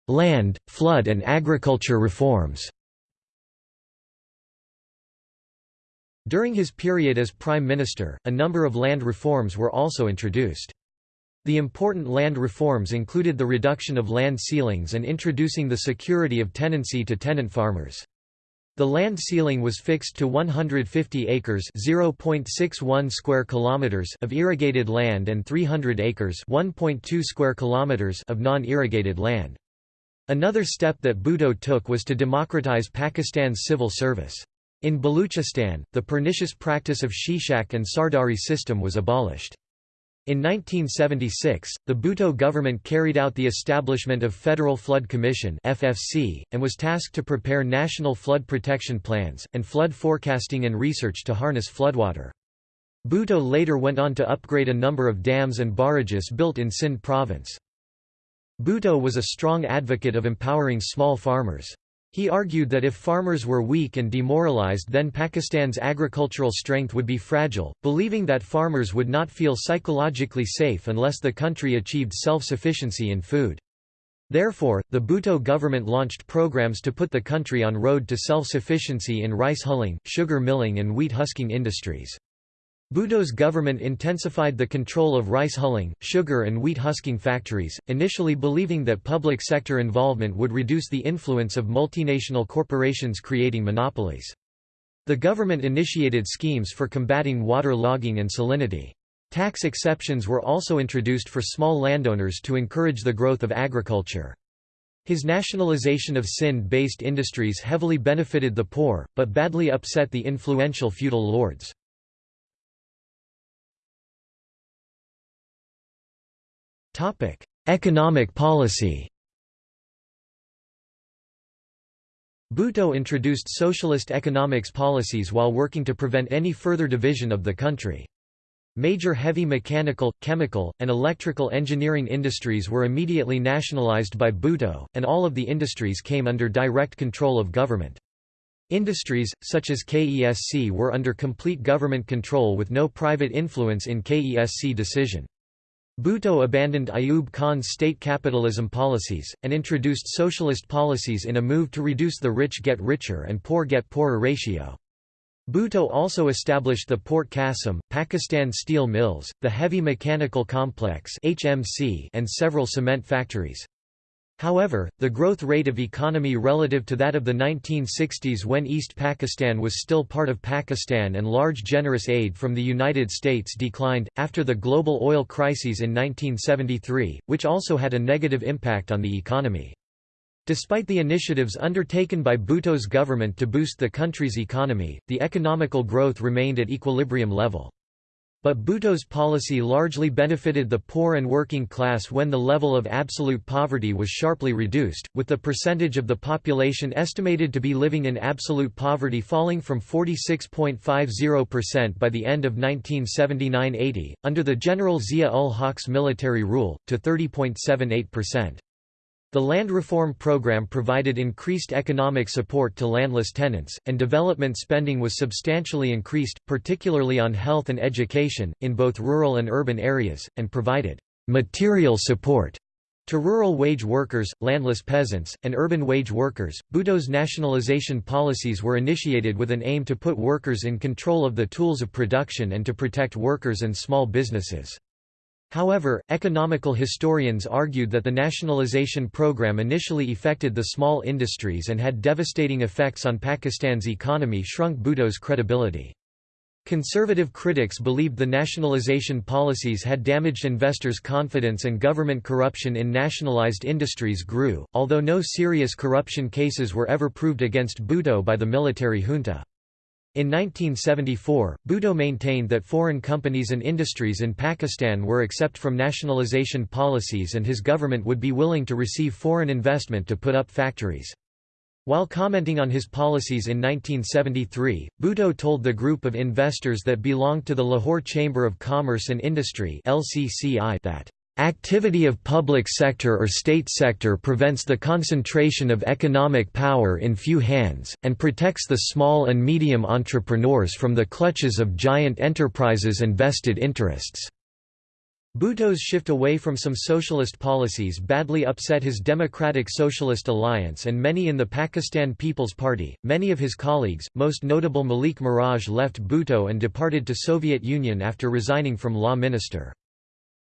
Land, flood and agriculture reforms During his period as Prime Minister, a number of land reforms were also introduced. The important land reforms included the reduction of land ceilings and introducing the security of tenancy to tenant farmers. The land ceiling was fixed to 150 acres (0.61 square kilometers) of irrigated land and 300 acres (1.2 square kilometers) of non-irrigated land. Another step that Bhutto took was to democratize Pakistan's civil service. In Baluchistan, the pernicious practice of Shishak and Sardari system was abolished. In 1976, the Bhutto government carried out the establishment of Federal Flood Commission (FFC) and was tasked to prepare national flood protection plans and flood forecasting and research to harness floodwater. Bhutto later went on to upgrade a number of dams and barrages built in Sindh province. Bhutto was a strong advocate of empowering small farmers. He argued that if farmers were weak and demoralized then Pakistan's agricultural strength would be fragile, believing that farmers would not feel psychologically safe unless the country achieved self-sufficiency in food. Therefore, the Bhutto government launched programs to put the country on road to self-sufficiency in rice hulling, sugar milling and wheat husking industries. Bhutto's government intensified the control of rice hulling, sugar and wheat husking factories, initially believing that public sector involvement would reduce the influence of multinational corporations creating monopolies. The government initiated schemes for combating water logging and salinity. Tax exceptions were also introduced for small landowners to encourage the growth of agriculture. His nationalization of Sindh-based industries heavily benefited the poor, but badly upset the influential feudal lords. Topic: Economic policy. Bhutto introduced socialist economics policies while working to prevent any further division of the country. Major heavy mechanical, chemical, and electrical engineering industries were immediately nationalized by Bhutto, and all of the industries came under direct control of government. Industries, such as KESC were under complete government control with no private influence in KESC decision. Bhutto abandoned Ayub Khan's state capitalism policies, and introduced socialist policies in a move to reduce the rich get richer and poor get poorer ratio. Bhutto also established the Port Qasim, Pakistan steel mills, the Heavy Mechanical Complex and several cement factories. However, the growth rate of economy relative to that of the 1960s when East Pakistan was still part of Pakistan and large generous aid from the United States declined, after the global oil crises in 1973, which also had a negative impact on the economy. Despite the initiatives undertaken by Bhutto's government to boost the country's economy, the economical growth remained at equilibrium level. But Bhutto's policy largely benefited the poor and working class when the level of absolute poverty was sharply reduced, with the percentage of the population estimated to be living in absolute poverty falling from 46.50% by the end of 1979–80, under the General Zia-ul-Haq's military rule, to 30.78%. The land reform program provided increased economic support to landless tenants, and development spending was substantially increased, particularly on health and education, in both rural and urban areas, and provided material support to rural wage workers, landless peasants, and urban wage workers. Bhutto's nationalization policies were initiated with an aim to put workers in control of the tools of production and to protect workers and small businesses. However, economical historians argued that the nationalization program initially affected the small industries and had devastating effects on Pakistan's economy shrunk Bhutto's credibility. Conservative critics believed the nationalization policies had damaged investors' confidence and government corruption in nationalized industries grew, although no serious corruption cases were ever proved against Bhutto by the military junta. In 1974, Bhutto maintained that foreign companies and industries in Pakistan were exempt from nationalization policies and his government would be willing to receive foreign investment to put up factories. While commenting on his policies in 1973, Bhutto told the group of investors that belonged to the Lahore Chamber of Commerce and Industry that Activity of public sector or state sector prevents the concentration of economic power in few hands, and protects the small and medium entrepreneurs from the clutches of giant enterprises and vested interests. Bhutto's shift away from some socialist policies badly upset his Democratic Socialist Alliance and many in the Pakistan People's Party. Many of his colleagues, most notable Malik Miraj left Bhutto and departed to Soviet Union after resigning from law minister.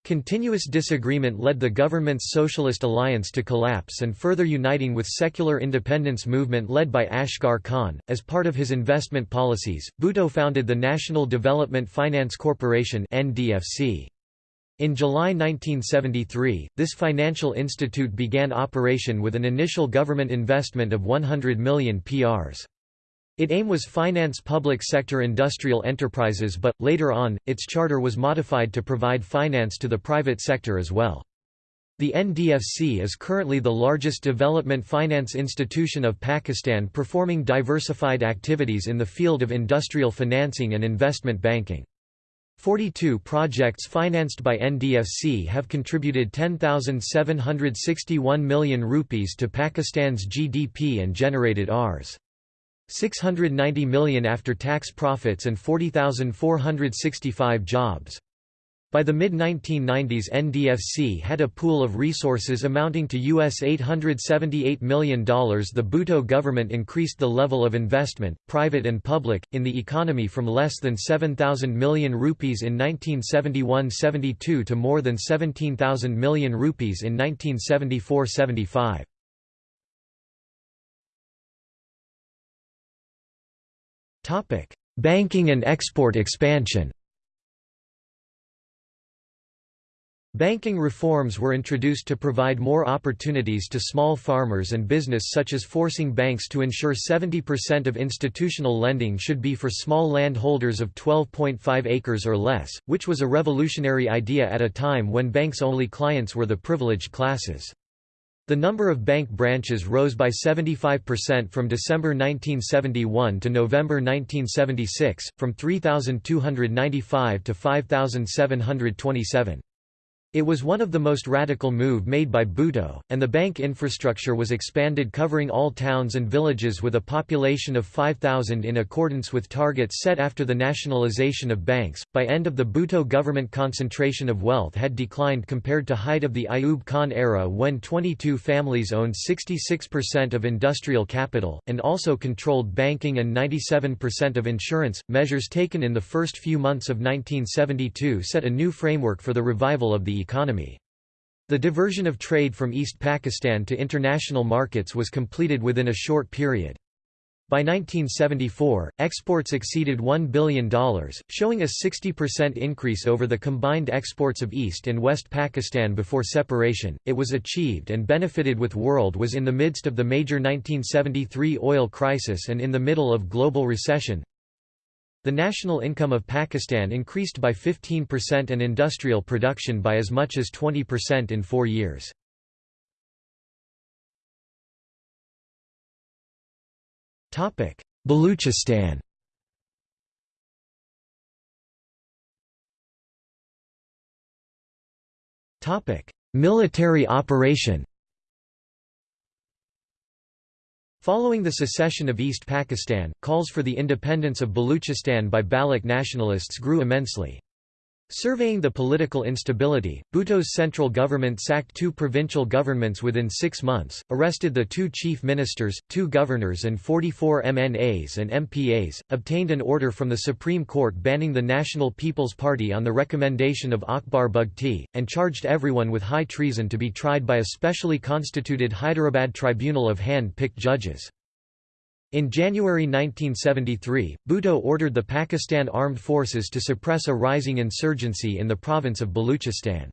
Continuous disagreement led the government's Socialist Alliance to collapse and further uniting with secular independence movement led by Asghar Khan. As part of his investment policies, Bhutto founded the National Development Finance Corporation (NDFC). In July 1973, this financial institute began operation with an initial government investment of 100 million PRs. Its aim was finance public sector industrial enterprises but, later on, its charter was modified to provide finance to the private sector as well. The NDFC is currently the largest development finance institution of Pakistan performing diversified activities in the field of industrial financing and investment banking. 42 projects financed by NDFC have contributed 10,761 million rupees to Pakistan's GDP and generated Rs. 690 million after-tax profits and 40,465 jobs. By the mid-1990s NDFC had a pool of resources amounting to US $878 million. The Bhutto government increased the level of investment, private and public, in the economy from less than 7,000 million rupees in 1971–72 to more than 17,000 million rupees in 1974–75. Banking and export expansion Banking reforms were introduced to provide more opportunities to small farmers and business such as forcing banks to ensure 70% of institutional lending should be for small landholders of 12.5 acres or less, which was a revolutionary idea at a time when banks' only clients were the privileged classes. The number of bank branches rose by 75% from December 1971 to November 1976, from 3,295 to 5,727. It was one of the most radical move made by Bhutto, and the bank infrastructure was expanded covering all towns and villages with a population of 5,000 in accordance with targets set after the nationalization of banks. By end of the Bhutto government concentration of wealth had declined compared to height of the Ayub Khan era when 22 families owned 66% of industrial capital, and also controlled banking and 97% of insurance. Measures taken in the first few months of 1972 set a new framework for the revival of the economy. The diversion of trade from East Pakistan to international markets was completed within a short period. By 1974, exports exceeded $1 billion, showing a 60% increase over the combined exports of East and West Pakistan before separation. It was achieved and benefited with world was in the midst of the major 1973 oil crisis and in the middle of global recession. The national income of Pakistan increased by 15% and industrial production by as much as 20% in four years. Baluchistan Military operation Following the secession of East Pakistan, calls for the independence of Baluchistan by Baloch nationalists grew immensely. Surveying the political instability, Bhutto's central government sacked two provincial governments within six months, arrested the two chief ministers, two governors and 44 MNAs and MPAs, obtained an order from the Supreme Court banning the National People's Party on the recommendation of Akbar Bugti, and charged everyone with high treason to be tried by a specially constituted Hyderabad tribunal of hand-picked judges. In January 1973, Bhutto ordered the Pakistan Armed Forces to suppress a rising insurgency in the province of Baluchistan.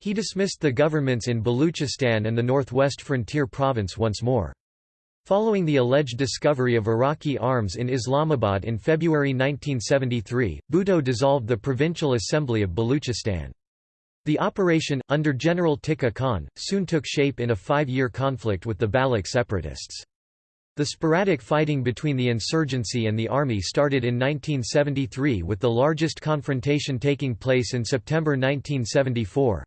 He dismissed the governments in Baluchistan and the northwest frontier province once more. Following the alleged discovery of Iraqi arms in Islamabad in February 1973, Bhutto dissolved the Provincial Assembly of Baluchistan. The operation, under General Tikka Khan, soon took shape in a five-year conflict with the Baloch separatists. The sporadic fighting between the insurgency and the army started in 1973 with the largest confrontation taking place in September 1974.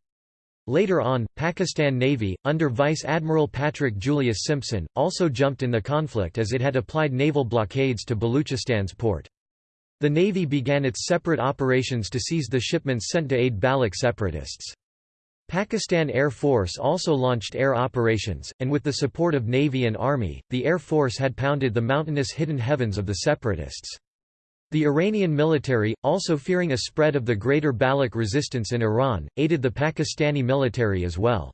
Later on, Pakistan Navy, under Vice Admiral Patrick Julius Simpson, also jumped in the conflict as it had applied naval blockades to Baluchistan's port. The Navy began its separate operations to seize the shipments sent to aid Baloch separatists. Pakistan Air Force also launched air operations, and with the support of Navy and Army, the Air Force had pounded the mountainous hidden heavens of the separatists. The Iranian military, also fearing a spread of the greater Baloch resistance in Iran, aided the Pakistani military as well.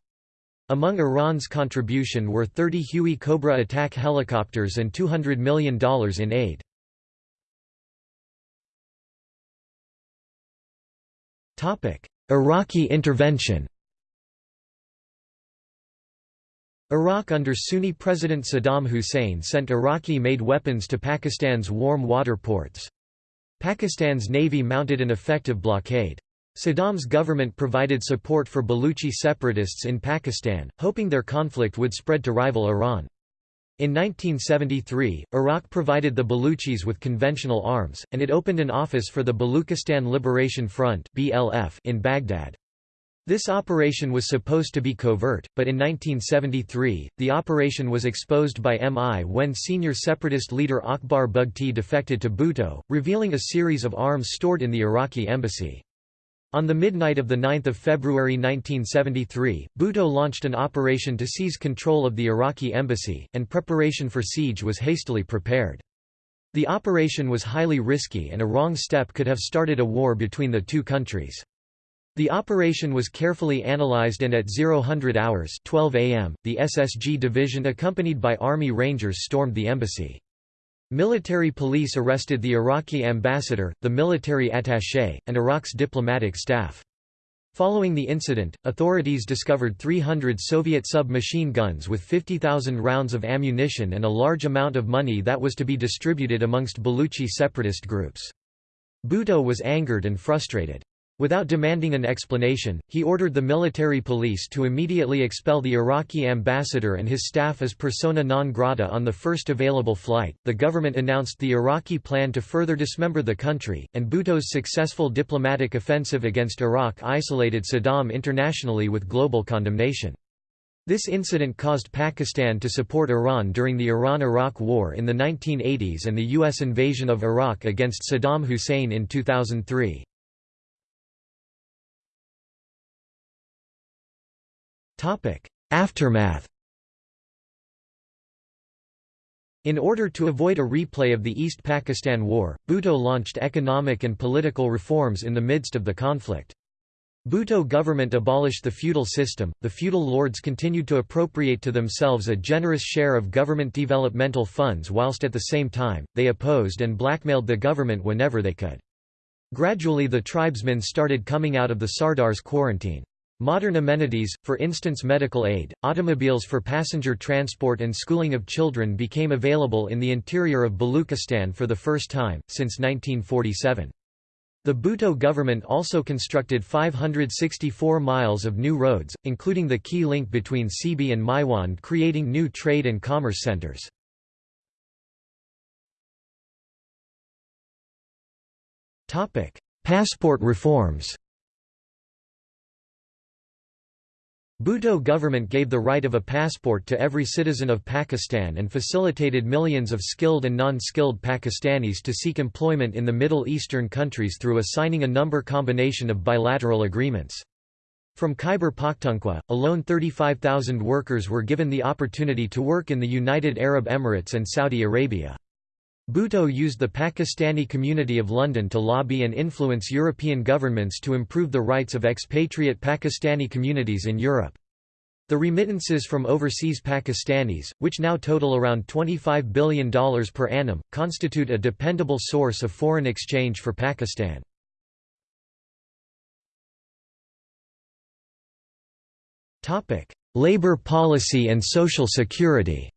Among Iran's contribution were 30 Huey Cobra attack helicopters and $200 million in aid. Iraqi intervention Iraq under Sunni President Saddam Hussein sent Iraqi-made weapons to Pakistan's warm water ports. Pakistan's navy mounted an effective blockade. Saddam's government provided support for Baluchi separatists in Pakistan, hoping their conflict would spread to rival Iran. In 1973, Iraq provided the Baluchis with conventional arms, and it opened an office for the Baluchistan Liberation Front in Baghdad. This operation was supposed to be covert, but in 1973, the operation was exposed by MI when senior separatist leader Akbar Bugti defected to Bhutto, revealing a series of arms stored in the Iraqi embassy. On the midnight of 9 February 1973, Bhutto launched an operation to seize control of the Iraqi embassy, and preparation for siege was hastily prepared. The operation was highly risky and a wrong step could have started a war between the two countries. The operation was carefully analyzed and at 0000 hours 12 am, the SSG division accompanied by Army Rangers stormed the embassy. Military police arrested the Iraqi ambassador, the military attaché, and Iraq's diplomatic staff. Following the incident, authorities discovered 300 Soviet submachine guns with 50,000 rounds of ammunition and a large amount of money that was to be distributed amongst Baluchi separatist groups. Bhutto was angered and frustrated. Without demanding an explanation, he ordered the military police to immediately expel the Iraqi ambassador and his staff as persona non grata on the first available flight. The government announced the Iraqi plan to further dismember the country, and Bhutto's successful diplomatic offensive against Iraq isolated Saddam internationally with global condemnation. This incident caused Pakistan to support Iran during the Iran–Iraq War in the 1980s and the U.S. invasion of Iraq against Saddam Hussein in 2003. Aftermath In order to avoid a replay of the East Pakistan War, Bhutto launched economic and political reforms in the midst of the conflict. Bhutto government abolished the feudal system, the feudal lords continued to appropriate to themselves a generous share of government developmental funds whilst at the same time, they opposed and blackmailed the government whenever they could. Gradually the tribesmen started coming out of the Sardar's quarantine. Modern amenities, for instance medical aid, automobiles for passenger transport and schooling of children became available in the interior of Baluchistan for the first time, since 1947. The Bhutto government also constructed 564 miles of new roads, including the key link between Sibi and Maiwand creating new trade and commerce centers. Passport reforms Bhutto government gave the right of a passport to every citizen of Pakistan and facilitated millions of skilled and non-skilled Pakistanis to seek employment in the Middle Eastern countries through assigning a number combination of bilateral agreements. From Khyber Pakhtunkhwa, alone 35,000 workers were given the opportunity to work in the United Arab Emirates and Saudi Arabia. Bhutto used the Pakistani community of London to lobby and influence European governments to improve the rights of expatriate Pakistani communities in Europe. The remittances from overseas Pakistanis, which now total around $25 billion per annum, constitute a dependable source of foreign exchange for Pakistan. Labour policy and social security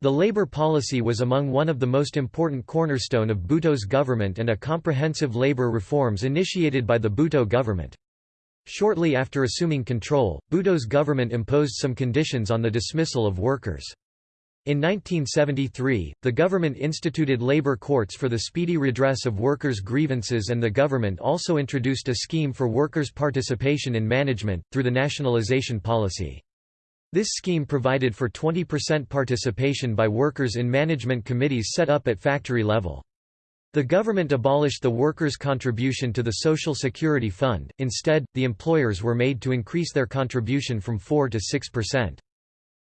The Labour policy was among one of the most important cornerstone of Bhutto's government and a comprehensive labour reforms initiated by the Bhutto government. Shortly after assuming control, Bhutto's government imposed some conditions on the dismissal of workers. In 1973, the government instituted labor courts for the speedy redress of workers' grievances and the government also introduced a scheme for workers' participation in management, through the nationalization policy. This scheme provided for 20% participation by workers in management committees set up at factory level. The government abolished the workers' contribution to the Social Security Fund, instead, the employers were made to increase their contribution from 4 to 6%.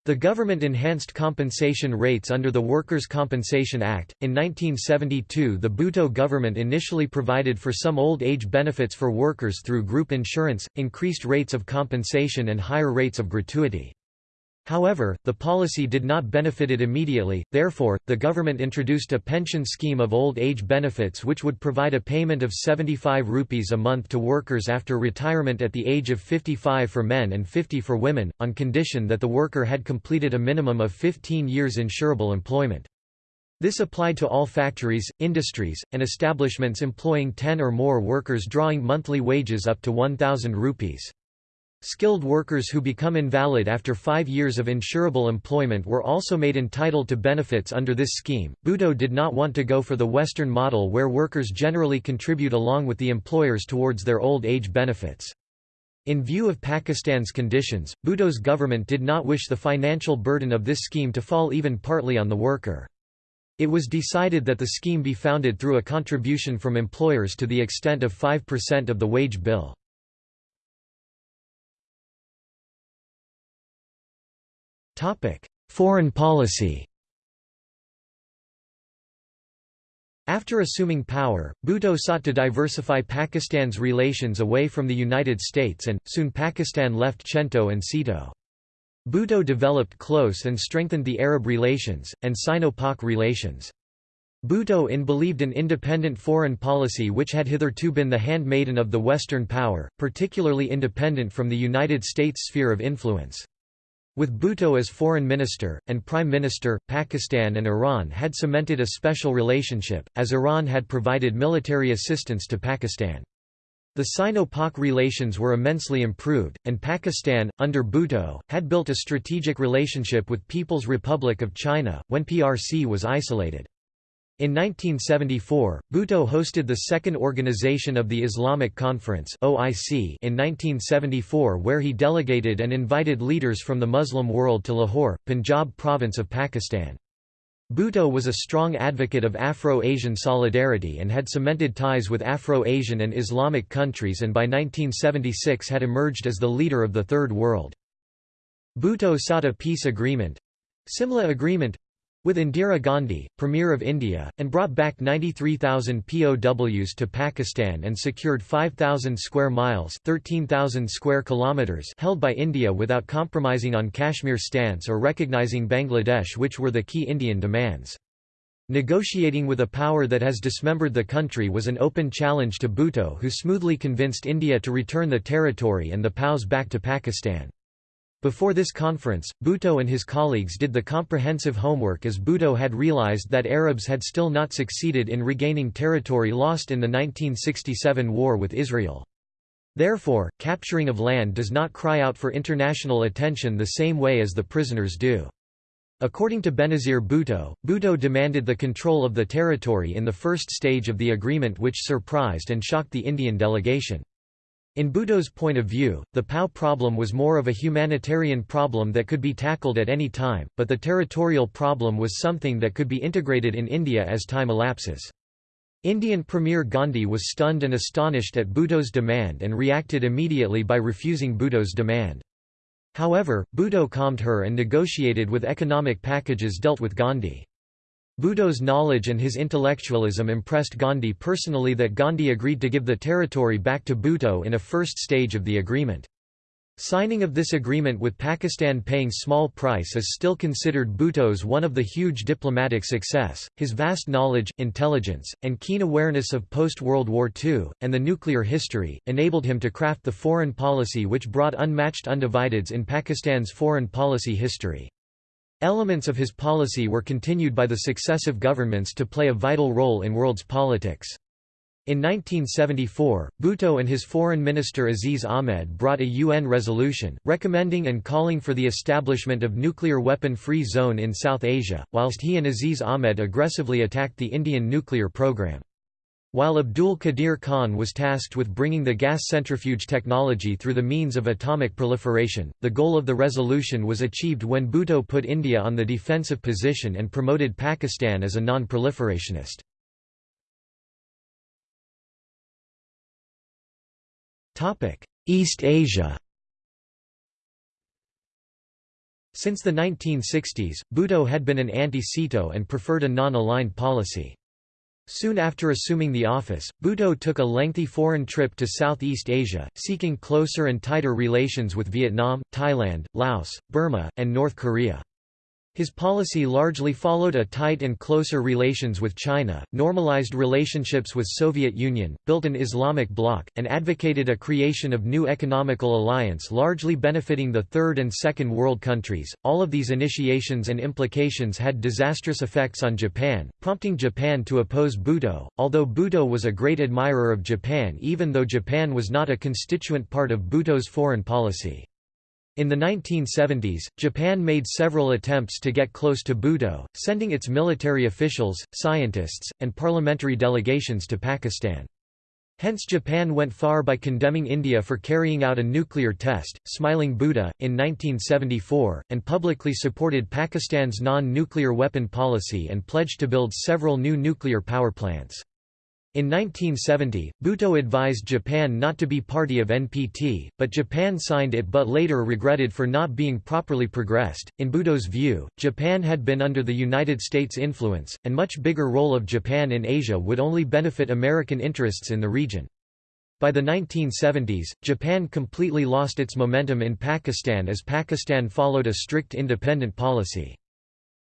The government enhanced compensation rates under the Workers' Compensation Act. In 1972, the Bhutto government initially provided for some old age benefits for workers through group insurance, increased rates of compensation, and higher rates of gratuity. However, the policy did not benefit it immediately, therefore, the government introduced a pension scheme of old age benefits which would provide a payment of 75 rupees a month to workers after retirement at the age of 55 for men and 50 for women, on condition that the worker had completed a minimum of 15 years insurable employment. This applied to all factories, industries, and establishments employing 10 or more workers drawing monthly wages up to 1,000 rupees. Skilled workers who become invalid after five years of insurable employment were also made entitled to benefits under this scheme. Bhutto did not want to go for the Western model where workers generally contribute along with the employers towards their old age benefits. In view of Pakistan's conditions, Bhutto's government did not wish the financial burden of this scheme to fall even partly on the worker. It was decided that the scheme be founded through a contribution from employers to the extent of 5% of the wage bill. Foreign policy After assuming power, Bhutto sought to diversify Pakistan's relations away from the United States and, soon Pakistan left CENTO and SEATO. Bhutto developed close and strengthened the Arab relations, and Sino-Pak relations. Bhutto in believed an independent foreign policy which had hitherto been the handmaiden of the Western power, particularly independent from the United States' sphere of influence. With Bhutto as foreign minister, and prime minister, Pakistan and Iran had cemented a special relationship, as Iran had provided military assistance to Pakistan. The Sino-Pak relations were immensely improved, and Pakistan, under Bhutto, had built a strategic relationship with People's Republic of China, when PRC was isolated. In 1974, Bhutto hosted the second organization of the Islamic Conference (OIC) in 1974 where he delegated and invited leaders from the Muslim world to Lahore, Punjab province of Pakistan. Bhutto was a strong advocate of Afro-Asian solidarity and had cemented ties with Afro-Asian and Islamic countries and by 1976 had emerged as the leader of the Third World. Bhutto sought a peace agreement—Simla Agreement with Indira Gandhi, Premier of India, and brought back 93,000 POWs to Pakistan and secured 5,000 square miles 13,000 square kilometers held by India without compromising on Kashmir stance or recognizing Bangladesh which were the key Indian demands. Negotiating with a power that has dismembered the country was an open challenge to Bhutto who smoothly convinced India to return the territory and the POWs back to Pakistan. Before this conference, Bhutto and his colleagues did the comprehensive homework as Bhutto had realized that Arabs had still not succeeded in regaining territory lost in the 1967 war with Israel. Therefore, capturing of land does not cry out for international attention the same way as the prisoners do. According to Benazir Bhutto, Bhutto demanded the control of the territory in the first stage of the agreement which surprised and shocked the Indian delegation. In Bhutto's point of view, the POW problem was more of a humanitarian problem that could be tackled at any time, but the territorial problem was something that could be integrated in India as time elapses. Indian Premier Gandhi was stunned and astonished at Bhutto's demand and reacted immediately by refusing Bhutto's demand. However, Bhutto calmed her and negotiated with economic packages dealt with Gandhi. Bhutto's knowledge and his intellectualism impressed Gandhi personally that Gandhi agreed to give the territory back to Bhutto in a first stage of the agreement. Signing of this agreement with Pakistan paying small price is still considered Bhutto's one of the huge diplomatic success. His vast knowledge, intelligence, and keen awareness of post-World War II, and the nuclear history, enabled him to craft the foreign policy which brought unmatched undivideds in Pakistan's foreign policy history. Elements of his policy were continued by the successive governments to play a vital role in world's politics. In 1974, Bhutto and his foreign minister Aziz Ahmed brought a UN resolution, recommending and calling for the establishment of nuclear weapon-free zone in South Asia, whilst he and Aziz Ahmed aggressively attacked the Indian nuclear program. While Abdul Qadir Khan was tasked with bringing the gas centrifuge technology through the means of atomic proliferation, the goal of the resolution was achieved when Bhutto put India on the defensive position and promoted Pakistan as a non-proliferationist. East Asia Since the 1960s, Bhutto had been an anti-SEATO and preferred a non-aligned policy. Soon after assuming the office, Bhutto took a lengthy foreign trip to Southeast Asia, seeking closer and tighter relations with Vietnam, Thailand, Laos, Burma, and North Korea. His policy largely followed a tight and closer relations with China, normalized relationships with Soviet Union, built an Islamic bloc, and advocated a creation of new economical alliance largely benefiting the Third and Second World countries. All of these initiations and implications had disastrous effects on Japan, prompting Japan to oppose Bhutto, although Bhutto was a great admirer of Japan even though Japan was not a constituent part of Bhutto's foreign policy. In the 1970s, Japan made several attempts to get close to Bhutto, sending its military officials, scientists, and parliamentary delegations to Pakistan. Hence Japan went far by condemning India for carrying out a nuclear test, smiling Buddha, in 1974, and publicly supported Pakistan's non-nuclear weapon policy and pledged to build several new nuclear power plants. In 1970, Bhutto advised Japan not to be party of NPT, but Japan signed it but later regretted for not being properly progressed. In Bhutto's view, Japan had been under the United States' influence, and much bigger role of Japan in Asia would only benefit American interests in the region. By the 1970s, Japan completely lost its momentum in Pakistan as Pakistan followed a strict independent policy.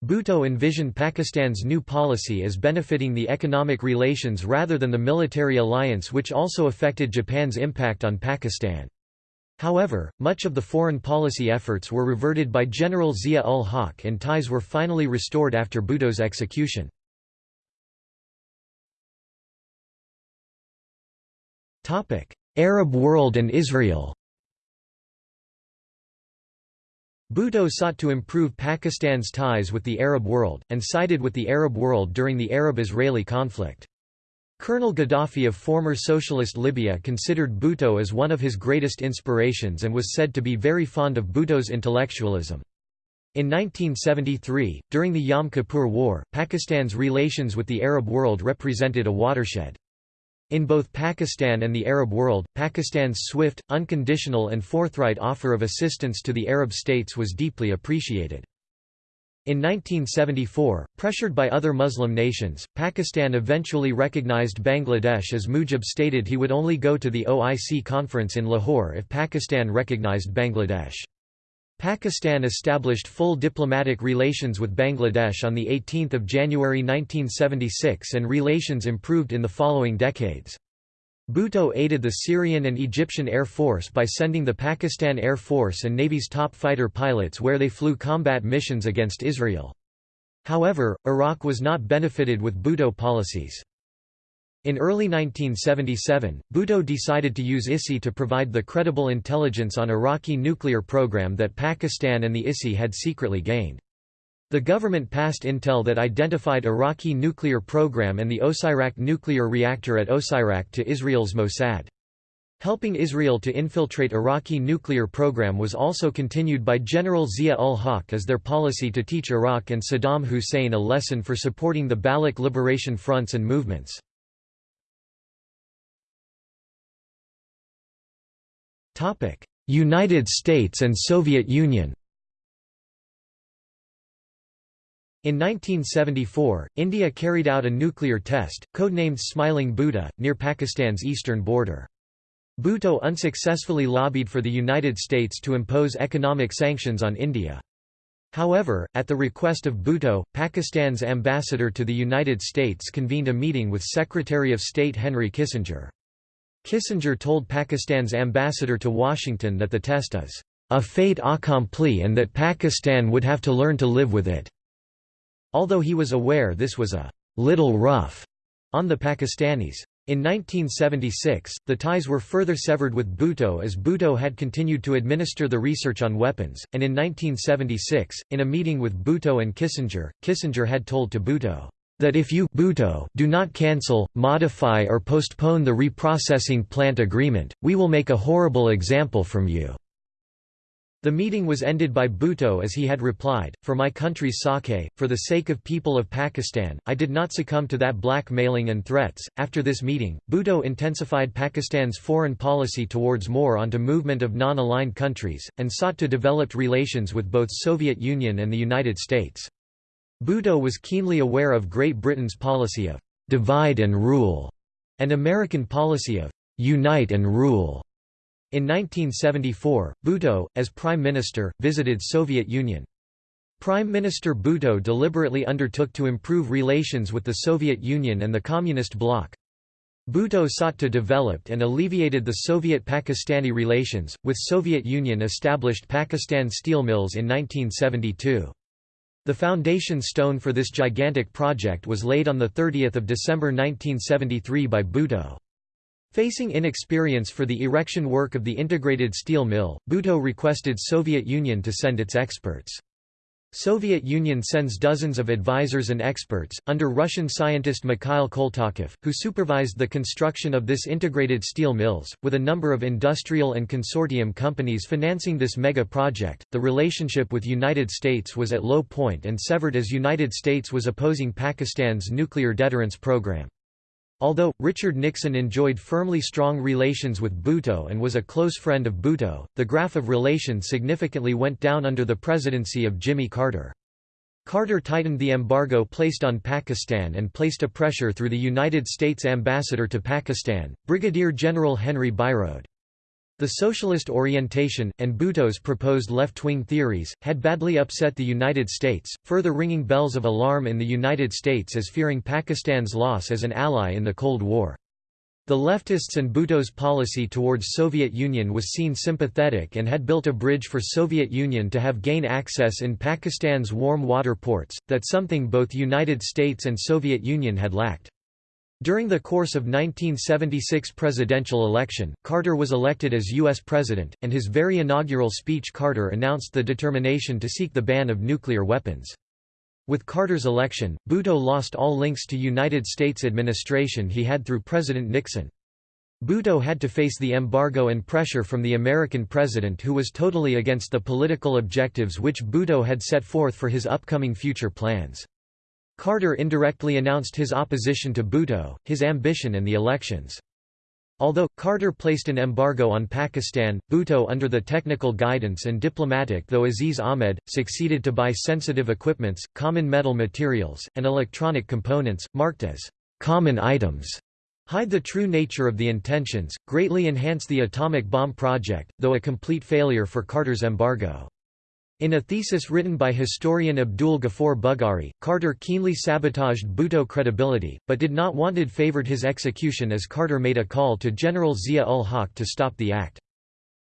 Bhutto envisioned Pakistan's new policy as benefiting the economic relations rather than the military alliance which also affected Japan's impact on Pakistan. However, much of the foreign policy efforts were reverted by General Zia-ul-Haq and ties were finally restored after Bhutto's execution. Arab world and Israel Bhutto sought to improve Pakistan's ties with the Arab world, and sided with the Arab world during the Arab-Israeli conflict. Colonel Gaddafi of former socialist Libya considered Bhutto as one of his greatest inspirations and was said to be very fond of Bhutto's intellectualism. In 1973, during the Yom Kippur War, Pakistan's relations with the Arab world represented a watershed. In both Pakistan and the Arab world, Pakistan's swift, unconditional and forthright offer of assistance to the Arab states was deeply appreciated. In 1974, pressured by other Muslim nations, Pakistan eventually recognized Bangladesh as Mujib stated he would only go to the OIC conference in Lahore if Pakistan recognized Bangladesh. Pakistan established full diplomatic relations with Bangladesh on 18 January 1976 and relations improved in the following decades. Bhutto aided the Syrian and Egyptian Air Force by sending the Pakistan Air Force and Navy's top fighter pilots where they flew combat missions against Israel. However, Iraq was not benefited with Bhutto policies. In early 1977, Bhutto decided to use ISI to provide the credible intelligence on Iraqi nuclear program that Pakistan and the ISI had secretly gained. The government passed intel that identified Iraqi nuclear program and the Osirak nuclear reactor at Osirak to Israel's Mossad. Helping Israel to infiltrate Iraqi nuclear program was also continued by General Zia-ul-Haq as their policy to teach Iraq and Saddam Hussein a lesson for supporting the Baloch liberation fronts and movements. United States and Soviet Union In 1974, India carried out a nuclear test, codenamed Smiling Buddha, near Pakistan's eastern border. Bhutto unsuccessfully lobbied for the United States to impose economic sanctions on India. However, at the request of Bhutto, Pakistan's ambassador to the United States convened a meeting with Secretary of State Henry Kissinger. Kissinger told Pakistan's ambassador to Washington that the test is a fait accompli and that Pakistan would have to learn to live with it. Although he was aware this was a little rough on the Pakistanis. In 1976, the ties were further severed with Bhutto as Bhutto had continued to administer the research on weapons, and in 1976, in a meeting with Bhutto and Kissinger, Kissinger had told to Bhutto, that if you Bhutto do not cancel, modify or postpone the reprocessing plant agreement, we will make a horrible example from you. The meeting was ended by Bhutto as he had replied, For my country's sake, for the sake of people of Pakistan, I did not succumb to that blackmailing and threats. After this meeting, Bhutto intensified Pakistan's foreign policy towards more onto movement of non-aligned countries, and sought to develop relations with both Soviet Union and the United States. Bhutto was keenly aware of Great Britain's policy of divide and rule, and American policy of unite and rule. In 1974, Bhutto, as Prime Minister, visited Soviet Union. Prime Minister Bhutto deliberately undertook to improve relations with the Soviet Union and the Communist bloc. Bhutto sought to develop and alleviated the Soviet-Pakistani relations, with Soviet Union established Pakistan steel mills in 1972. The foundation stone for this gigantic project was laid on 30 December 1973 by Bhutto. Facing inexperience for the erection work of the integrated steel mill, Bhutto requested Soviet Union to send its experts. Soviet Union sends dozens of advisors and experts, under Russian scientist Mikhail Koltakov, who supervised the construction of this integrated steel mills, with a number of industrial and consortium companies financing this mega project. The relationship with United States was at low point and severed as United States was opposing Pakistan's nuclear deterrence program. Although, Richard Nixon enjoyed firmly strong relations with Bhutto and was a close friend of Bhutto, the graph of relations significantly went down under the presidency of Jimmy Carter. Carter tightened the embargo placed on Pakistan and placed a pressure through the United States ambassador to Pakistan, Brigadier General Henry Byroade. The socialist orientation, and Bhutto's proposed left-wing theories, had badly upset the United States, further ringing bells of alarm in the United States as fearing Pakistan's loss as an ally in the Cold War. The leftists and Bhutto's policy towards Soviet Union was seen sympathetic and had built a bridge for Soviet Union to have gain access in Pakistan's warm water ports, that something both United States and Soviet Union had lacked. During the course of 1976 presidential election, Carter was elected as U.S. President, and his very inaugural speech Carter announced the determination to seek the ban of nuclear weapons. With Carter's election, Bhutto lost all links to United States administration he had through President Nixon. Bhutto had to face the embargo and pressure from the American president who was totally against the political objectives which Bhutto had set forth for his upcoming future plans. Carter indirectly announced his opposition to Bhutto, his ambition and the elections. Although, Carter placed an embargo on Pakistan, Bhutto under the technical guidance and diplomatic though Aziz Ahmed, succeeded to buy sensitive equipments, common metal materials, and electronic components, marked as common items, hide the true nature of the intentions, greatly enhance the atomic bomb project, though a complete failure for Carter's embargo. In a thesis written by historian Abdul Ghaffar Bughari, Carter keenly sabotaged Bhutto credibility, but did not wanted favored his execution as Carter made a call to General Zia-ul-Haq to stop the act.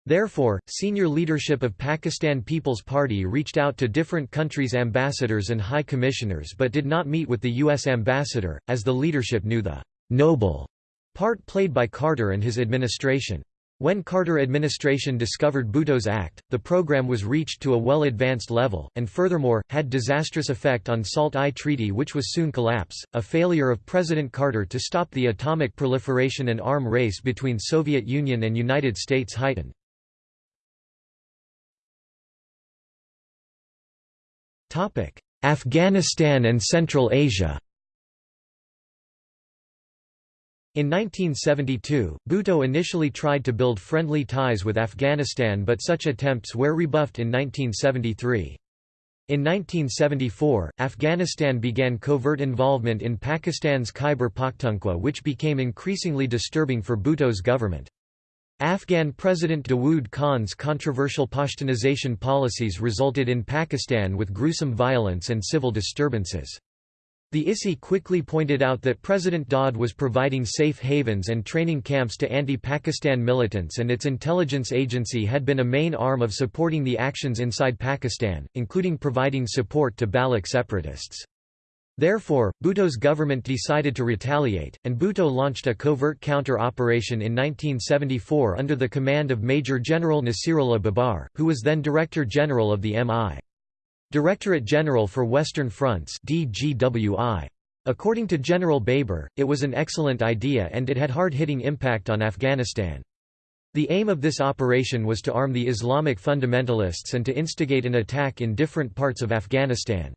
Therefore, senior leadership of Pakistan People's Party reached out to different countries' ambassadors and high commissioners but did not meet with the U.S. ambassador, as the leadership knew the «noble» part played by Carter and his administration. When Carter administration discovered Bhutto's Act, the program was reached to a well-advanced level, and furthermore, had disastrous effect on SALT I Treaty which was soon collapse, a failure of President Carter to stop the atomic proliferation and arm race between Soviet Union and United States heightened. Afghanistan and Central Asia In 1972, Bhutto initially tried to build friendly ties with Afghanistan but such attempts were rebuffed in 1973. In 1974, Afghanistan began covert involvement in Pakistan's Khyber Pakhtunkhwa which became increasingly disturbing for Bhutto's government. Afghan President Dawood Khan's controversial Pashtunization policies resulted in Pakistan with gruesome violence and civil disturbances. The ISI quickly pointed out that President Daud was providing safe havens and training camps to anti-Pakistan militants and its intelligence agency had been a main arm of supporting the actions inside Pakistan, including providing support to Baloch separatists. Therefore, Bhutto's government decided to retaliate, and Bhutto launched a covert counter-operation in 1974 under the command of Major General Nasirullah Babar, who was then Director General of the MI. Directorate General for Western Fronts DGWI. According to General Babar, it was an excellent idea and it had hard-hitting impact on Afghanistan. The aim of this operation was to arm the Islamic fundamentalists and to instigate an attack in different parts of Afghanistan.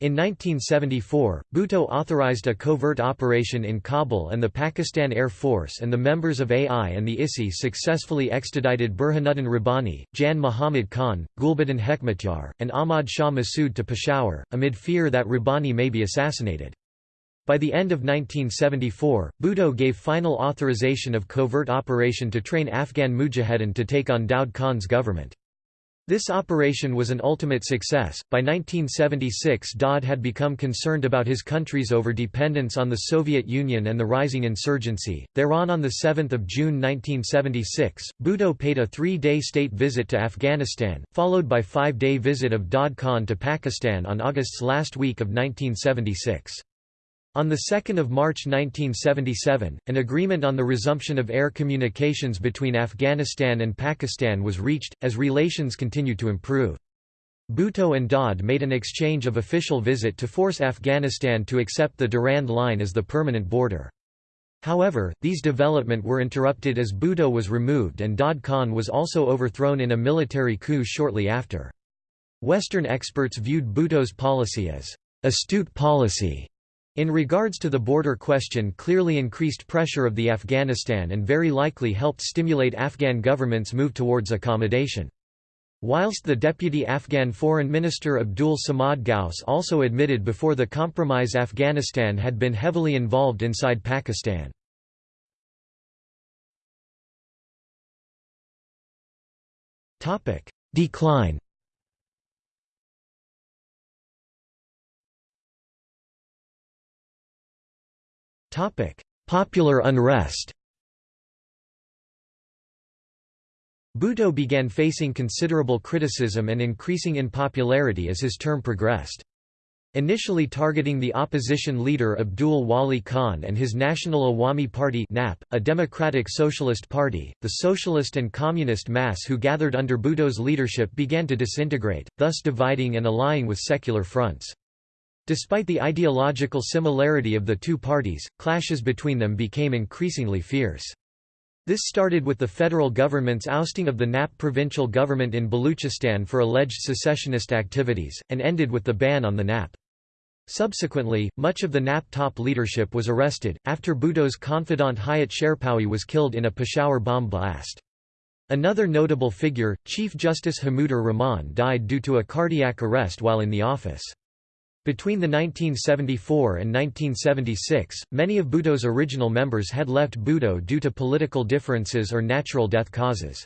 In 1974, Bhutto authorized a covert operation in Kabul and the Pakistan Air Force and the members of AI and the ISI successfully extradited Burhanuddin Rabbani, Jan Muhammad Khan, Gulbuddin Hekmatyar, and Ahmad Shah Massoud to Peshawar, amid fear that Rabbani may be assassinated. By the end of 1974, Bhutto gave final authorization of covert operation to train Afghan mujahedin to take on Daud Khan's government. This operation was an ultimate success. By 1976, Daud had become concerned about his country's overdependence on the Soviet Union and the rising insurgency. Thereon, on 7 June 1976, Bhutto paid a three day state visit to Afghanistan, followed by five day visit of Daud Khan to Pakistan on August's last week of 1976. On 2 March 1977, an agreement on the resumption of air communications between Afghanistan and Pakistan was reached, as relations continued to improve. Bhutto and Daud made an exchange of official visit to force Afghanistan to accept the Durand Line as the permanent border. However, these development were interrupted as Bhutto was removed and Daud Khan was also overthrown in a military coup shortly after. Western experts viewed Bhutto's policy as astute policy in regards to the border question clearly increased pressure of the Afghanistan and very likely helped stimulate Afghan government's move towards accommodation. Whilst the deputy Afghan Foreign Minister Abdul Samad Ghaus also admitted before the compromise Afghanistan had been heavily involved inside Pakistan. Decline Popular unrest Bhutto began facing considerable criticism and increasing in popularity as his term progressed. Initially targeting the opposition leader Abdul Wali Khan and his National Awami Party NAP, a democratic socialist party, the socialist and communist mass who gathered under Bhutto's leadership began to disintegrate, thus dividing and allying with secular fronts. Despite the ideological similarity of the two parties, clashes between them became increasingly fierce. This started with the federal government's ousting of the NAP provincial government in Baluchistan for alleged secessionist activities, and ended with the ban on the NAP. Subsequently, much of the NAP top leadership was arrested, after Bhutto's confidant Hayat Sherpao was killed in a Peshawar bomb blast. Another notable figure, Chief Justice Hamudur Rahman died due to a cardiac arrest while in the office. Between the 1974 and 1976, many of Bhutto's original members had left Bhutto due to political differences or natural death causes.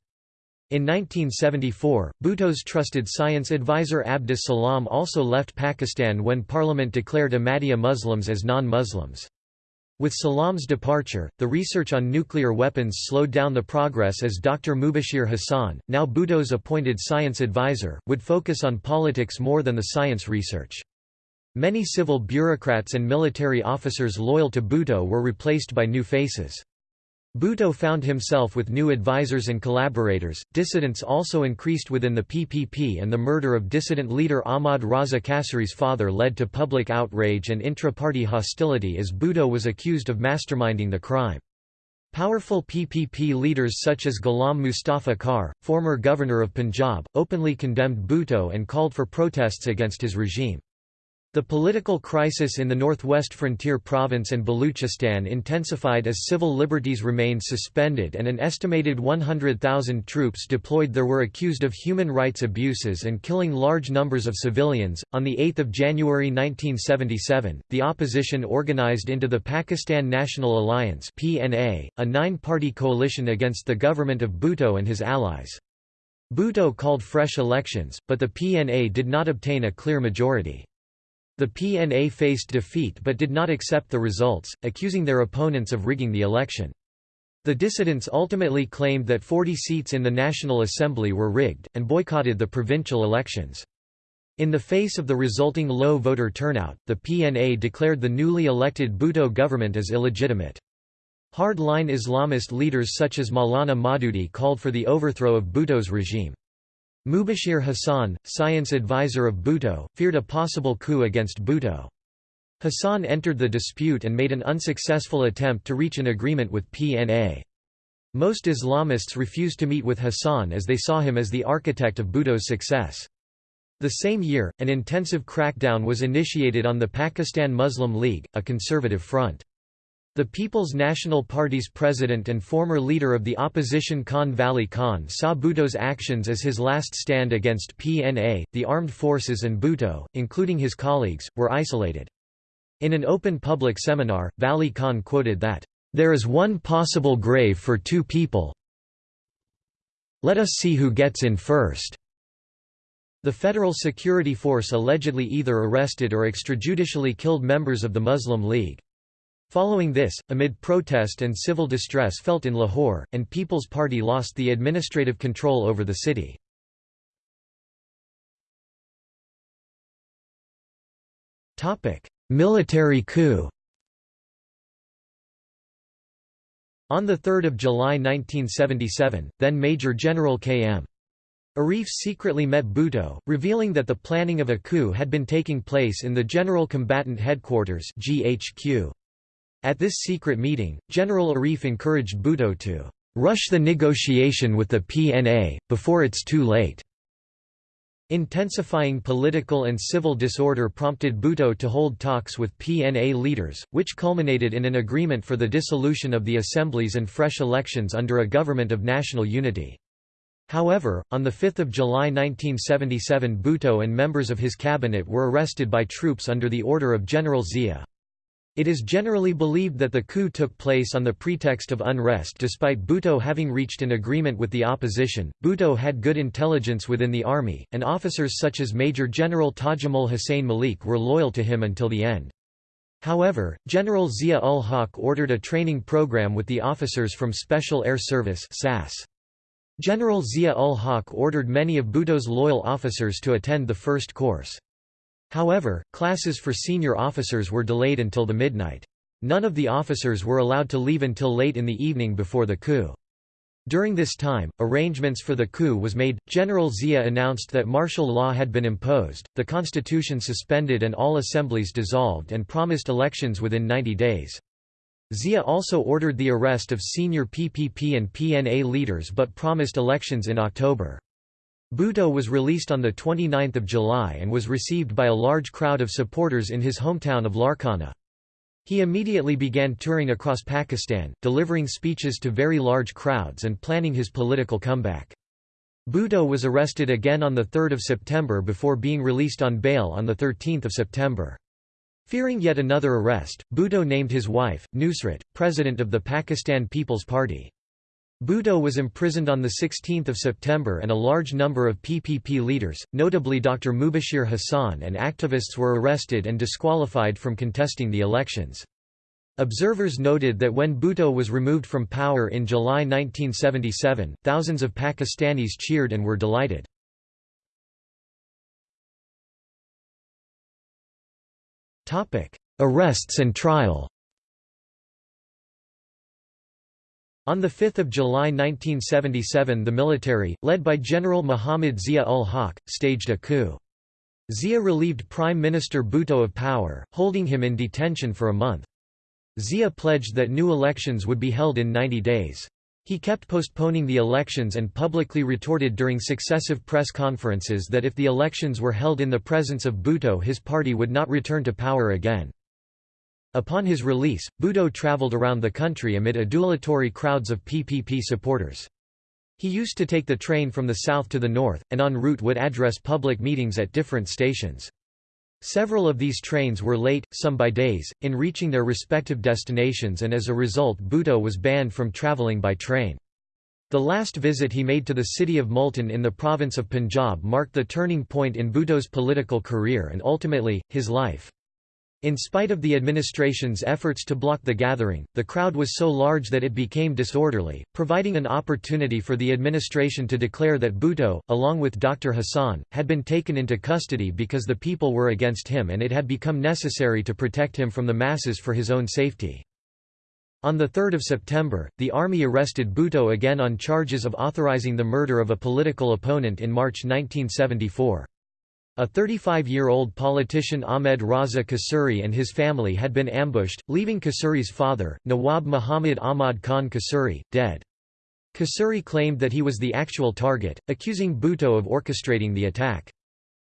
In 1974, Bhutto's trusted science advisor Abdus Salam also left Pakistan when Parliament declared Ahmadiyya Muslims as non-Muslims. With Salam's departure, the research on nuclear weapons slowed down the progress as Dr. Mubashir Hassan, now Bhutto's appointed science advisor, would focus on politics more than the science research. Many civil bureaucrats and military officers loyal to Bhutto were replaced by new faces. Bhutto found himself with new advisors and collaborators. Dissidents also increased within the PPP, and the murder of dissident leader Ahmad Raza Kasuri's father led to public outrage and intra party hostility as Bhutto was accused of masterminding the crime. Powerful PPP leaders such as Ghulam Mustafa Khar, former governor of Punjab, openly condemned Bhutto and called for protests against his regime. The political crisis in the northwest frontier province and Baluchistan intensified as civil liberties remained suspended and an estimated 100,000 troops deployed there were accused of human rights abuses and killing large numbers of civilians. On the 8th of January 1977, the opposition organized into the Pakistan National Alliance (PNA), a nine-party coalition against the government of Bhutto and his allies. Bhutto called fresh elections, but the PNA did not obtain a clear majority. The PNA faced defeat but did not accept the results, accusing their opponents of rigging the election. The dissidents ultimately claimed that 40 seats in the National Assembly were rigged, and boycotted the provincial elections. In the face of the resulting low voter turnout, the PNA declared the newly elected Bhutto government as illegitimate. Hard-line Islamist leaders such as Maulana Maududi called for the overthrow of Bhutto's regime. Mubashir Hassan, science advisor of Bhutto, feared a possible coup against Bhutto. Hassan entered the dispute and made an unsuccessful attempt to reach an agreement with PNA. Most Islamists refused to meet with Hassan as they saw him as the architect of Bhutto's success. The same year, an intensive crackdown was initiated on the Pakistan Muslim League, a conservative front. The People's National Party's president and former leader of the opposition Khan Vali Khan saw Bhutto's actions as his last stand against PNA, the armed forces and Bhutto, including his colleagues, were isolated. In an open public seminar, Vali Khan quoted that, "...there is one possible grave for two people let us see who gets in first." The Federal Security Force allegedly either arrested or extrajudicially killed members of the Muslim League. Following this, amid protest and civil distress felt in Lahore, and People's Party lost the administrative control over the city. Military coup On 3 July 1977, then Major General K.M. Arif secretly met Bhutto, revealing that the planning of a coup had been taking place in the General Combatant Headquarters GHQ. At this secret meeting, General Arif encouraged Bhutto to rush the negotiation with the PNA, before it's too late. Intensifying political and civil disorder prompted Bhutto to hold talks with PNA leaders, which culminated in an agreement for the dissolution of the assemblies and fresh elections under a government of national unity. However, on 5 July 1977 Bhutto and members of his cabinet were arrested by troops under the order of General Zia. It is generally believed that the coup took place on the pretext of unrest despite Bhutto having reached an agreement with the opposition. Bhutto had good intelligence within the army, and officers such as Major General Tajamul Hussain Malik were loyal to him until the end. However, General Zia-ul Haq ordered a training program with the officers from Special Air Service SAS. General Zia-ul Haq ordered many of Bhutto's loyal officers to attend the first course. However, classes for senior officers were delayed until the midnight. None of the officers were allowed to leave until late in the evening before the coup. During this time, arrangements for the coup was made. General Zia announced that martial law had been imposed, the constitution suspended and all assemblies dissolved and promised elections within 90 days. Zia also ordered the arrest of senior PPP and PNA leaders but promised elections in October. Bhutto was released on 29 July and was received by a large crowd of supporters in his hometown of Larkana. He immediately began touring across Pakistan, delivering speeches to very large crowds and planning his political comeback. Bhutto was arrested again on 3 September before being released on bail on 13 September. Fearing yet another arrest, Bhutto named his wife, Nusrat, president of the Pakistan People's Party. Bhutto was imprisoned on 16 September and a large number of PPP leaders, notably Dr. Mubashir Hassan and activists were arrested and disqualified from contesting the elections. Observers noted that when Bhutto was removed from power in July 1977, thousands of Pakistanis cheered and were delighted. Arrests and trial On 5 July 1977 the military, led by General Muhammad Zia-ul-Haq, staged a coup. Zia relieved Prime Minister Bhutto of power, holding him in detention for a month. Zia pledged that new elections would be held in 90 days. He kept postponing the elections and publicly retorted during successive press conferences that if the elections were held in the presence of Bhutto his party would not return to power again. Upon his release, Bhutto travelled around the country amid adulatory crowds of PPP supporters. He used to take the train from the south to the north, and en route would address public meetings at different stations. Several of these trains were late, some by days, in reaching their respective destinations and as a result Bhutto was banned from travelling by train. The last visit he made to the city of Multan in the province of Punjab marked the turning point in Bhutto's political career and ultimately, his life. In spite of the administration's efforts to block the gathering, the crowd was so large that it became disorderly, providing an opportunity for the administration to declare that Bhutto, along with Dr. Hassan, had been taken into custody because the people were against him and it had become necessary to protect him from the masses for his own safety. On 3 September, the army arrested Bhutto again on charges of authorizing the murder of a political opponent in March 1974. A 35-year-old politician Ahmed Raza Kasuri and his family had been ambushed, leaving Kasuri's father, Nawab Muhammad Ahmad Khan Kasuri, dead. Kasuri claimed that he was the actual target, accusing Bhutto of orchestrating the attack.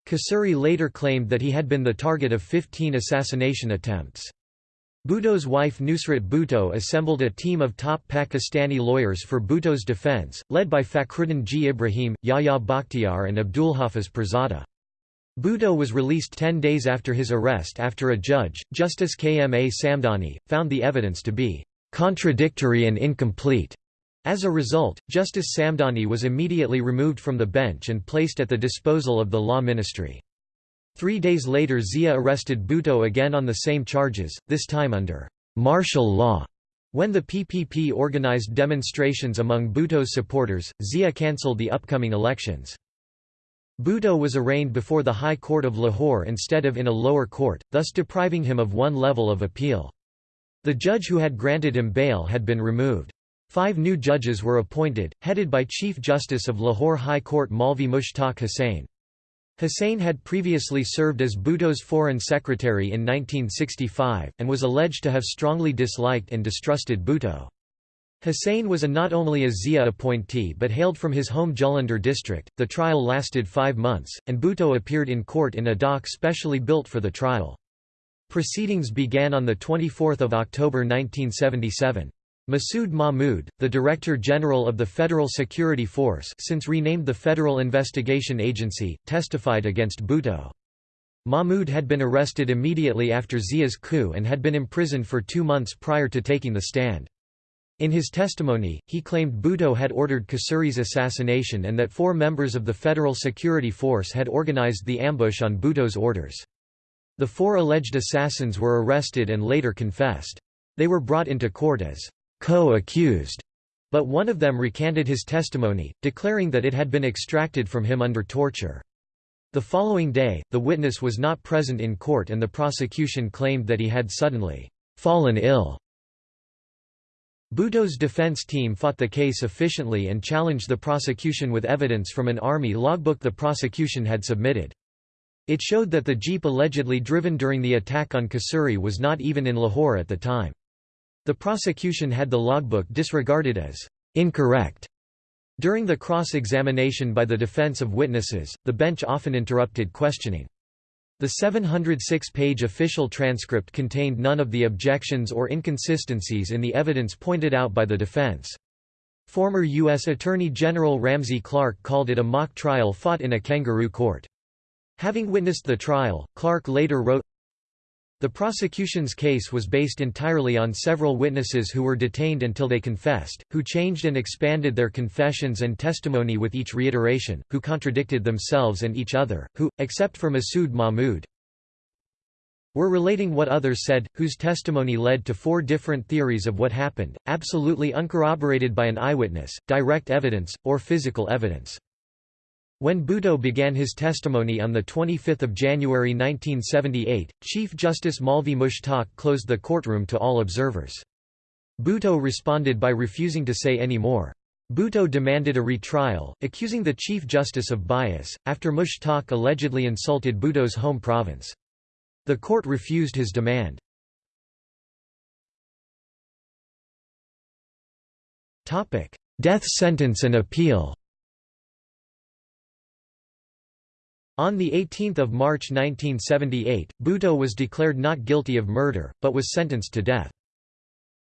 Kasuri later claimed that he had been the target of 15 assassination attempts. Bhutto's wife Nusrat Bhutto assembled a team of top Pakistani lawyers for Bhutto's defense, led by Fakhruddin G. Ibrahim, Yahya Bakhtiar and Abdulhafiz Pirzada. Bhutto was released ten days after his arrest after a judge, Justice K. M. A. Samdani, found the evidence to be «contradictory and incomplete». As a result, Justice Samdani was immediately removed from the bench and placed at the disposal of the law ministry. Three days later Zia arrested Bhutto again on the same charges, this time under «martial law». When the PPP organized demonstrations among Bhutto's supporters, Zia cancelled the upcoming elections. Bhutto was arraigned before the High Court of Lahore instead of in a lower court, thus depriving him of one level of appeal. The judge who had granted him bail had been removed. Five new judges were appointed, headed by Chief Justice of Lahore High Court Maulvi Mushtaq Hussain. Hussain had previously served as Bhutto's foreign secretary in 1965, and was alleged to have strongly disliked and distrusted Bhutto. Hussain was a not only a Zia appointee but hailed from his home Jalandhar district. The trial lasted five months, and Bhutto appeared in court in a dock specially built for the trial. Proceedings began on 24 October 1977. Masood Mahmood, the Director General of the Federal Security Force since renamed the Federal Investigation Agency, testified against Bhutto. Mahmood had been arrested immediately after Zia's coup and had been imprisoned for two months prior to taking the stand. In his testimony, he claimed Bhutto had ordered Kasuri's assassination and that four members of the Federal Security Force had organized the ambush on Bhutto's orders. The four alleged assassins were arrested and later confessed. They were brought into court as co-accused, but one of them recanted his testimony, declaring that it had been extracted from him under torture. The following day, the witness was not present in court and the prosecution claimed that he had suddenly fallen ill Bhutto's defense team fought the case efficiently and challenged the prosecution with evidence from an army logbook the prosecution had submitted. It showed that the jeep allegedly driven during the attack on Kasuri was not even in Lahore at the time. The prosecution had the logbook disregarded as incorrect. During the cross-examination by the defense of witnesses, the bench often interrupted questioning. The 706-page official transcript contained none of the objections or inconsistencies in the evidence pointed out by the defense. Former U.S. Attorney General Ramsey Clark called it a mock trial fought in a kangaroo court. Having witnessed the trial, Clark later wrote, the prosecution's case was based entirely on several witnesses who were detained until they confessed, who changed and expanded their confessions and testimony with each reiteration, who contradicted themselves and each other, who, except for Masood Mahmood, were relating what others said, whose testimony led to four different theories of what happened, absolutely uncorroborated by an eyewitness, direct evidence, or physical evidence. When Bhutto began his testimony on 25 January 1978, Chief Justice Maulvi Mushtaq closed the courtroom to all observers. Bhutto responded by refusing to say any more. Bhutto demanded a retrial, accusing the Chief Justice of bias, after Mushtaq allegedly insulted Bhutto's home province. The court refused his demand. 2 Death sentence and appeal On 18 March 1978, Bhutto was declared not guilty of murder, but was sentenced to death.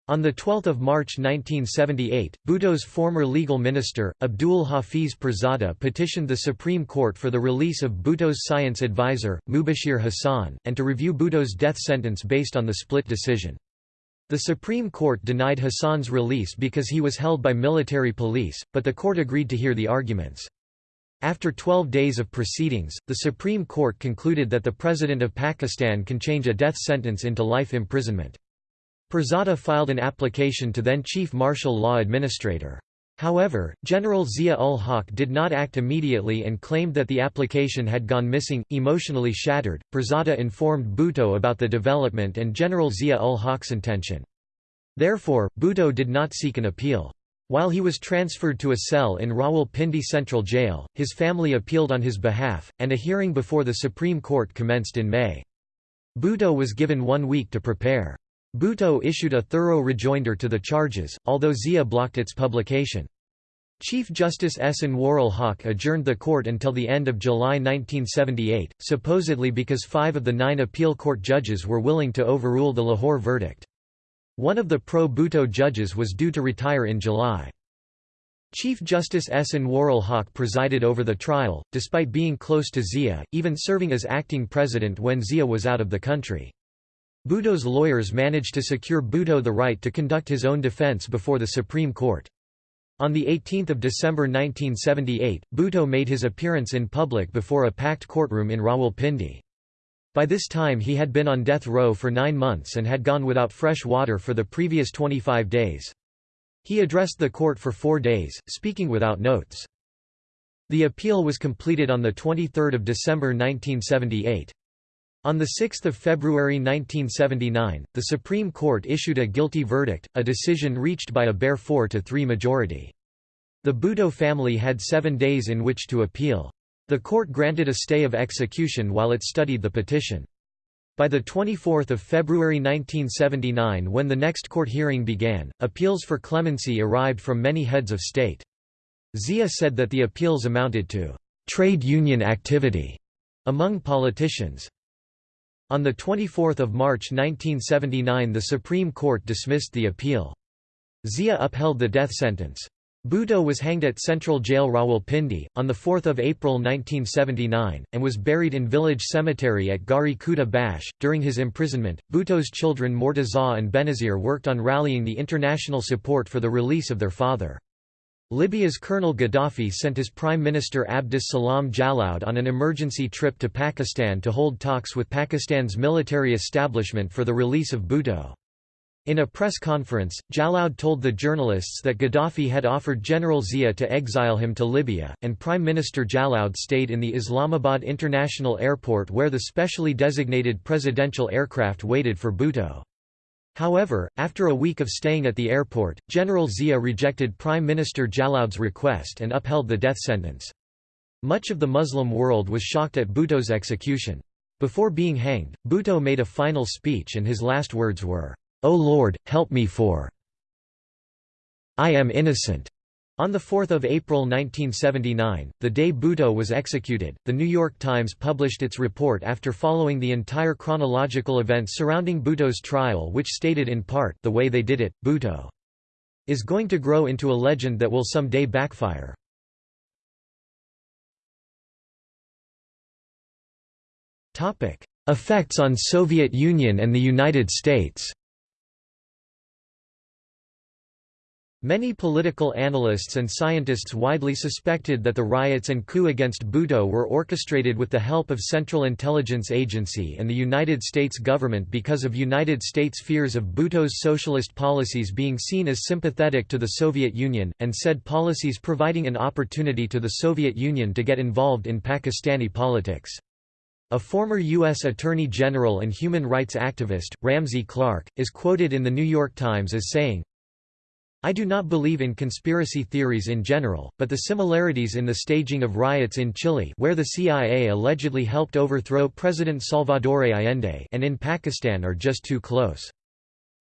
On 12 March 1978, Bhutto's former legal minister, Abdul Hafiz Pirzada petitioned the Supreme Court for the release of Bhutto's science advisor, Mubashir Hassan, and to review Bhutto's death sentence based on the split decision. The Supreme Court denied Hassan's release because he was held by military police, but the court agreed to hear the arguments. After 12 days of proceedings, the Supreme Court concluded that the President of Pakistan can change a death sentence into life imprisonment. Pirzada filed an application to then Chief Martial Law Administrator. However, General Zia-ul-Haq did not act immediately and claimed that the application had gone missing. Emotionally shattered, Pirzada informed Bhutto about the development and General Zia-ul-Haq's intention. Therefore, Bhutto did not seek an appeal. While he was transferred to a cell in Rawalpindi Central Jail, his family appealed on his behalf, and a hearing before the Supreme Court commenced in May. Bhutto was given one week to prepare. Bhutto issued a thorough rejoinder to the charges, although Zia blocked its publication. Chief Justice S. Anwarul-Haq adjourned the court until the end of July 1978, supposedly because five of the nine appeal court judges were willing to overrule the Lahore verdict. One of the pro-Bhutto judges was due to retire in July. Chief Justice S. Anwarul-Haq presided over the trial, despite being close to Zia, even serving as acting president when Zia was out of the country. Bhutto's lawyers managed to secure Bhutto the right to conduct his own defense before the Supreme Court. On 18 December 1978, Bhutto made his appearance in public before a packed courtroom in Rawalpindi. By this time he had been on death row for nine months and had gone without fresh water for the previous 25 days. He addressed the court for four days, speaking without notes. The appeal was completed on 23 December 1978. On 6 February 1979, the Supreme Court issued a guilty verdict, a decision reached by a bare 4–3 majority. The Bhutto family had seven days in which to appeal. The court granted a stay of execution while it studied the petition. By 24 February 1979 when the next court hearing began, appeals for clemency arrived from many heads of state. Zia said that the appeals amounted to «trade union activity» among politicians. On 24 March 1979 the Supreme Court dismissed the appeal. Zia upheld the death sentence. Bhutto was hanged at Central Jail Rawalpindi, on 4 April 1979, and was buried in village cemetery at Garhi Khuda Bakhsh. During his imprisonment, Bhutto's children Murtaza and Benazir worked on rallying the international support for the release of their father. Libya's Colonel Gaddafi sent his Prime Minister Abdus Salam Jalloud on an emergency trip to Pakistan to hold talks with Pakistan's military establishment for the release of Bhutto. In a press conference, Jalloud told the journalists that Gaddafi had offered General Zia to exile him to Libya, and Prime Minister Jalloud stayed in the Islamabad International Airport where the specially designated presidential aircraft waited for Bhutto. However, after a week of staying at the airport, General Zia rejected Prime Minister Jalloud's request and upheld the death sentence. Much of the Muslim world was shocked at Bhutto's execution. Before being hanged, Bhutto made a final speech and his last words were, "'O Lord, help me for I am innocent. On 4 April 1979, the day Bhutto was executed, The New York Times published its report after following the entire chronological events surrounding Bhutto's trial which stated in part, the way they did it, Bhutto is going to grow into a legend that will someday backfire. Effects on Soviet Union and the United States Many political analysts and scientists widely suspected that the riots and coup against Bhutto were orchestrated with the help of Central Intelligence Agency and the United States government because of United States fears of Bhutto's socialist policies being seen as sympathetic to the Soviet Union, and said policies providing an opportunity to the Soviet Union to get involved in Pakistani politics. A former U.S. Attorney General and human rights activist, Ramsey Clark, is quoted in The New York Times as saying, I do not believe in conspiracy theories in general, but the similarities in the staging of riots in Chile where the CIA allegedly helped overthrow President Salvador Allende and in Pakistan are just too close.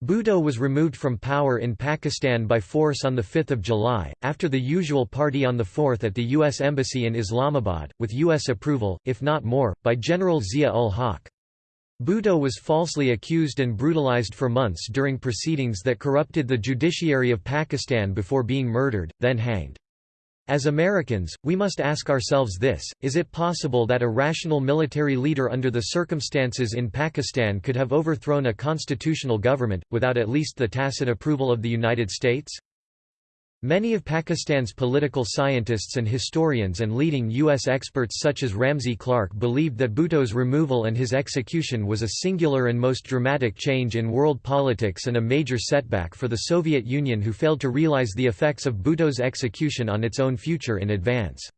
Bhutto was removed from power in Pakistan by force on 5 July, after the usual party on 4 at the U.S. Embassy in Islamabad, with U.S. approval, if not more, by General Zia-ul-Haq. Bhutto was falsely accused and brutalized for months during proceedings that corrupted the judiciary of Pakistan before being murdered, then hanged. As Americans, we must ask ourselves this, is it possible that a rational military leader under the circumstances in Pakistan could have overthrown a constitutional government, without at least the tacit approval of the United States? Many of Pakistan's political scientists and historians and leading U.S. experts such as Ramsey Clark believed that Bhutto's removal and his execution was a singular and most dramatic change in world politics and a major setback for the Soviet Union who failed to realize the effects of Bhutto's execution on its own future in advance.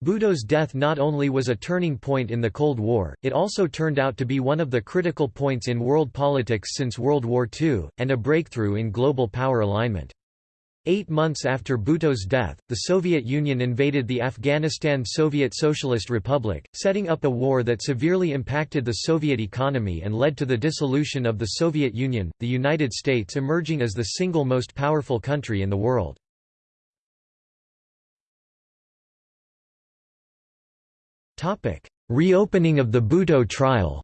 Bhutto's death not only was a turning point in the Cold War, it also turned out to be one of the critical points in world politics since World War II, and a breakthrough in global power alignment. Eight months after Bhutto's death, the Soviet Union invaded the Afghanistan Soviet Socialist Republic, setting up a war that severely impacted the Soviet economy and led to the dissolution of the Soviet Union, the United States emerging as the single most powerful country in the world. Reopening of the Bhutto trial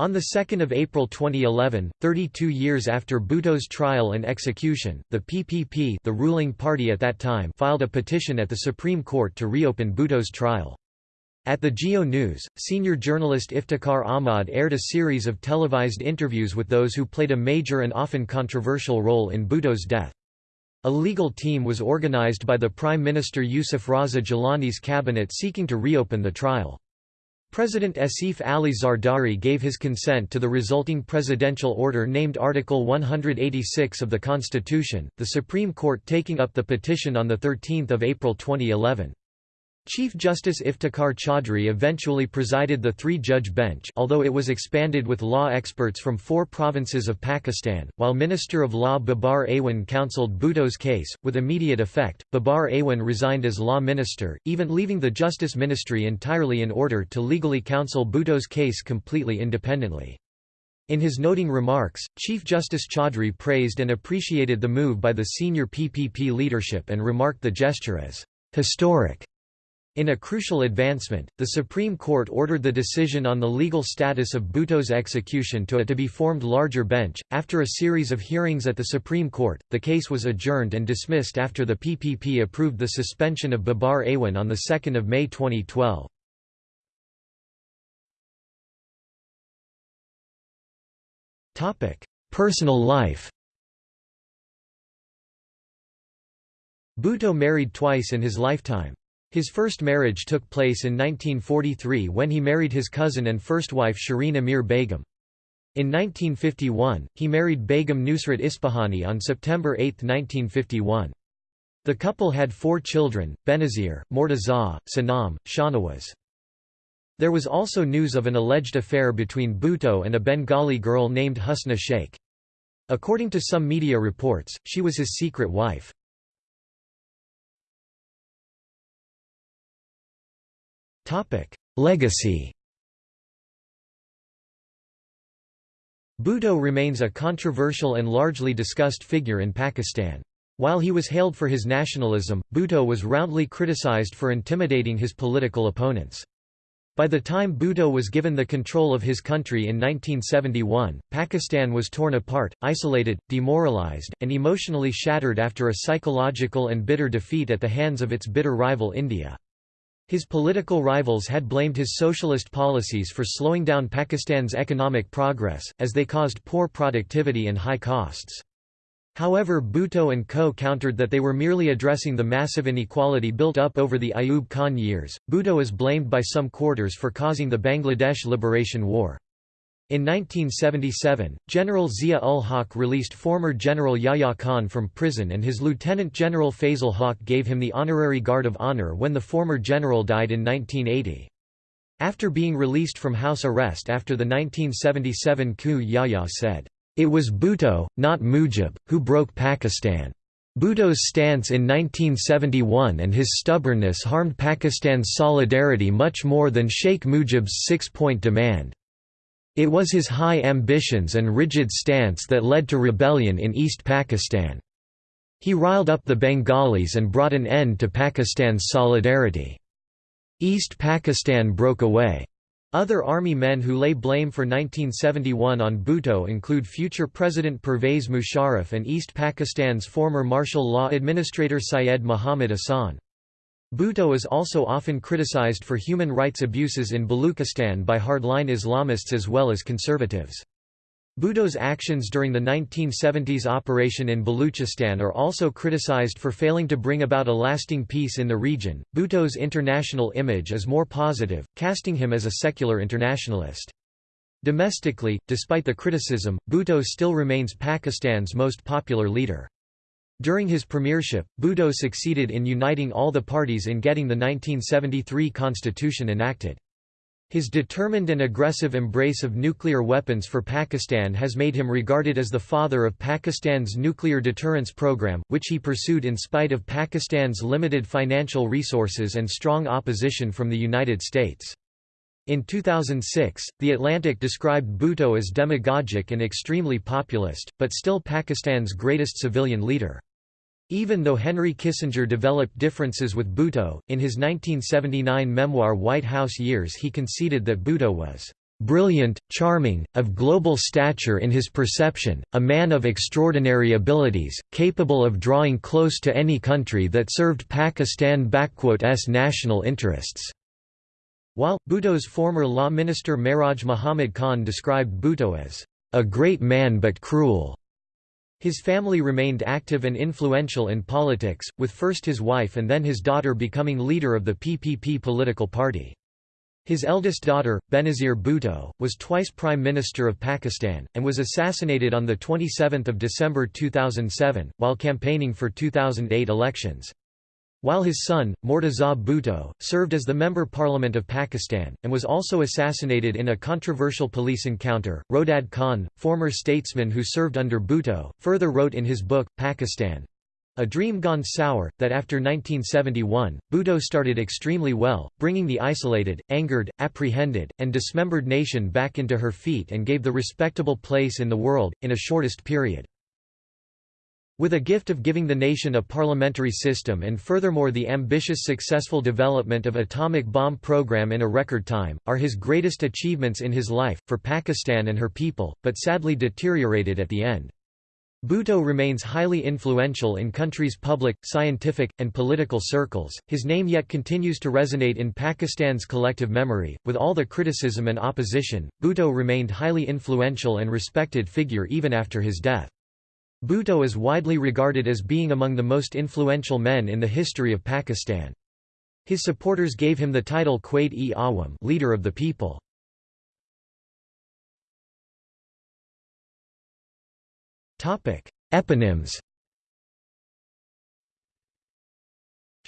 On 2 April 2011, 32 years after Bhutto's trial and execution, the PPP the ruling party at that time filed a petition at the Supreme Court to reopen Bhutto's trial. At the Geo News, senior journalist Iftikhar Ahmad aired a series of televised interviews with those who played a major and often controversial role in Bhutto's death. A legal team was organized by the Prime Minister Yusuf Raza Gilani's cabinet seeking to reopen the trial. President Asif Ali Zardari gave his consent to the resulting presidential order named Article 186 of the Constitution, the Supreme Court taking up the petition on 13 April 2011. Chief Justice Iftikhar Chaudhry eventually presided the three-judge bench although it was expanded with law experts from four provinces of Pakistan, while Minister of Law Babar Awan counselled Bhutto's case, with immediate effect, Babar Awan resigned as law minister, even leaving the Justice Ministry entirely in order to legally counsel Bhutto's case completely independently. In his noting remarks, Chief Justice Chaudhry praised and appreciated the move by the senior PPP leadership and remarked the gesture as historic. In a crucial advancement, the Supreme Court ordered the decision on the legal status of Bhutto's execution to a to be formed larger bench. After a series of hearings at the Supreme Court, the case was adjourned and dismissed after the PPP approved the suspension of Babar Awan on 2 May 2012. Personal life Bhutto married twice in his lifetime. His first marriage took place in 1943 when he married his cousin and first wife Shireen Amir Begum. In 1951, he married Begum Nusrat Ispahani on September 8, 1951. The couple had four children, Benazir, Murtaza, Sanam, Shahnawaz. There was also news of an alleged affair between Bhutto and a Bengali girl named Husna Sheikh. According to some media reports, she was his secret wife. Legacy Bhutto remains a controversial and largely discussed figure in Pakistan. While he was hailed for his nationalism, Bhutto was roundly criticized for intimidating his political opponents. By the time Bhutto was given the control of his country in 1971, Pakistan was torn apart, isolated, demoralized, and emotionally shattered after a psychological and bitter defeat at the hands of its bitter rival India. His political rivals had blamed his socialist policies for slowing down Pakistan's economic progress, as they caused poor productivity and high costs. However Bhutto and co countered that they were merely addressing the massive inequality built up over the Ayub Khan years. Bhutto is blamed by some quarters for causing the Bangladesh Liberation War. In 1977, General Zia-ul-Haq released former General Yahya Khan from prison and his Lieutenant General Fazle Haq gave him the Honorary Guard of Honor when the former general died in 1980. After being released from house arrest after the 1977 coup Yahya said, "...it was Bhutto, not Mujib, who broke Pakistan." Bhutto's stance in 1971 and his stubbornness harmed Pakistan's solidarity much more than Sheikh Mujib's six-point demand. It was his high ambitions and rigid stance that led to rebellion in East Pakistan. He riled up the Bengalis and brought an end to Pakistan's solidarity. East Pakistan broke away. Other army men who lay blame for 1971 on Bhutto include future President Pervez Musharraf and East Pakistan's former martial law administrator Syed Muhammad Ahsan. Bhutto is also often criticized for human rights abuses in Baluchistan by hardline Islamists as well as conservatives. Bhutto's actions during the 1970s operation in Baluchistan are also criticized for failing to bring about a lasting peace in the region. Bhutto's international image is more positive, casting him as a secular internationalist. Domestically, despite the criticism, Bhutto still remains Pakistan's most popular leader. During his premiership, Bhutto succeeded in uniting all the parties in getting the 1973 constitution enacted. His determined and aggressive embrace of nuclear weapons for Pakistan has made him regarded as the father of Pakistan's nuclear deterrence program, which he pursued in spite of Pakistan's limited financial resources and strong opposition from the United States. In 2006, The Atlantic described Bhutto as demagogic and extremely populist, but still Pakistan's greatest civilian leader. Even though Henry Kissinger developed differences with Bhutto, in his 1979 memoir White House Years he conceded that Bhutto was "...brilliant, charming, of global stature in his perception, a man of extraordinary abilities, capable of drawing close to any country that served Pakistan's national interests." While, Bhutto's former law minister Mehraj Muhammad Khan described Bhutto as, "...a great man but cruel." His family remained active and influential in politics, with first his wife and then his daughter becoming leader of the PPP political party. His eldest daughter, Benazir Bhutto, was twice Prime Minister of Pakistan, and was assassinated on 27 December 2007, while campaigning for 2008 elections. While his son, Murtaza Bhutto, served as the Member Parliament of Pakistan, and was also assassinated in a controversial police encounter, Roedad Khan, former statesman who served under Bhutto, further wrote in his book, Pakistan, a Dream Gone Sour, that after 1971, Bhutto started extremely well, bringing the isolated, angered, apprehended, and dismembered nation back into her feet and gave the respectable place in the world, in a shortest period. With a gift of giving the nation a parliamentary system and furthermore the ambitious successful development of atomic bomb program in a record time, are his greatest achievements in his life, for Pakistan and her people, but sadly deteriorated at the end. Bhutto remains highly influential in country's public, scientific, and political circles. His name yet continues to resonate in Pakistan's collective memory. With all the criticism and opposition, Bhutto remained highly influential and respected figure even after his death. Bhutto is widely regarded as being among the most influential men in the history of Pakistan. His supporters gave him the title Quaid-e-Awam leader of the people. Eponyms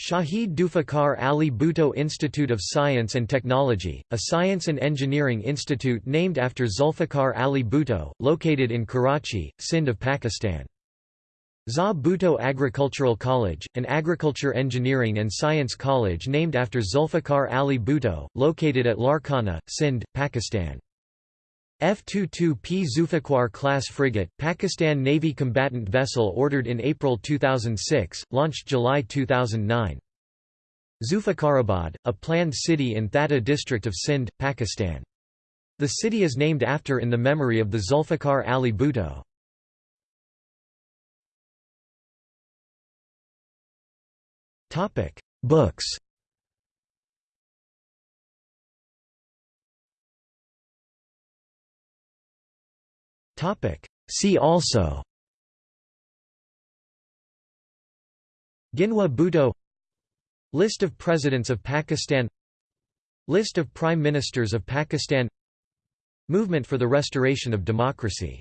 Shaheed Zulfikar Ali Bhutto Institute of Science and Technology, a science and engineering institute named after Zulfikar Ali Bhutto, located in Karachi, Sindh of Pakistan. ZA Bhutto Agricultural College, an agriculture engineering and science college named after Zulfikar Ali Bhutto, located at Larkana, Sindh, Pakistan. F-22P Zulfiqar class frigate, Pakistan Navy combatant vessel ordered in April 2006, launched July 2009. Zulfikarabad, a planned city in Thatta district of Sindh, Pakistan. The city is named after in the memory of the Zulfikar Ali Bhutto. Books See also Ghinwa Bhutto List of Presidents of Pakistan List of Prime Ministers of Pakistan Movement for the Restoration of Democracy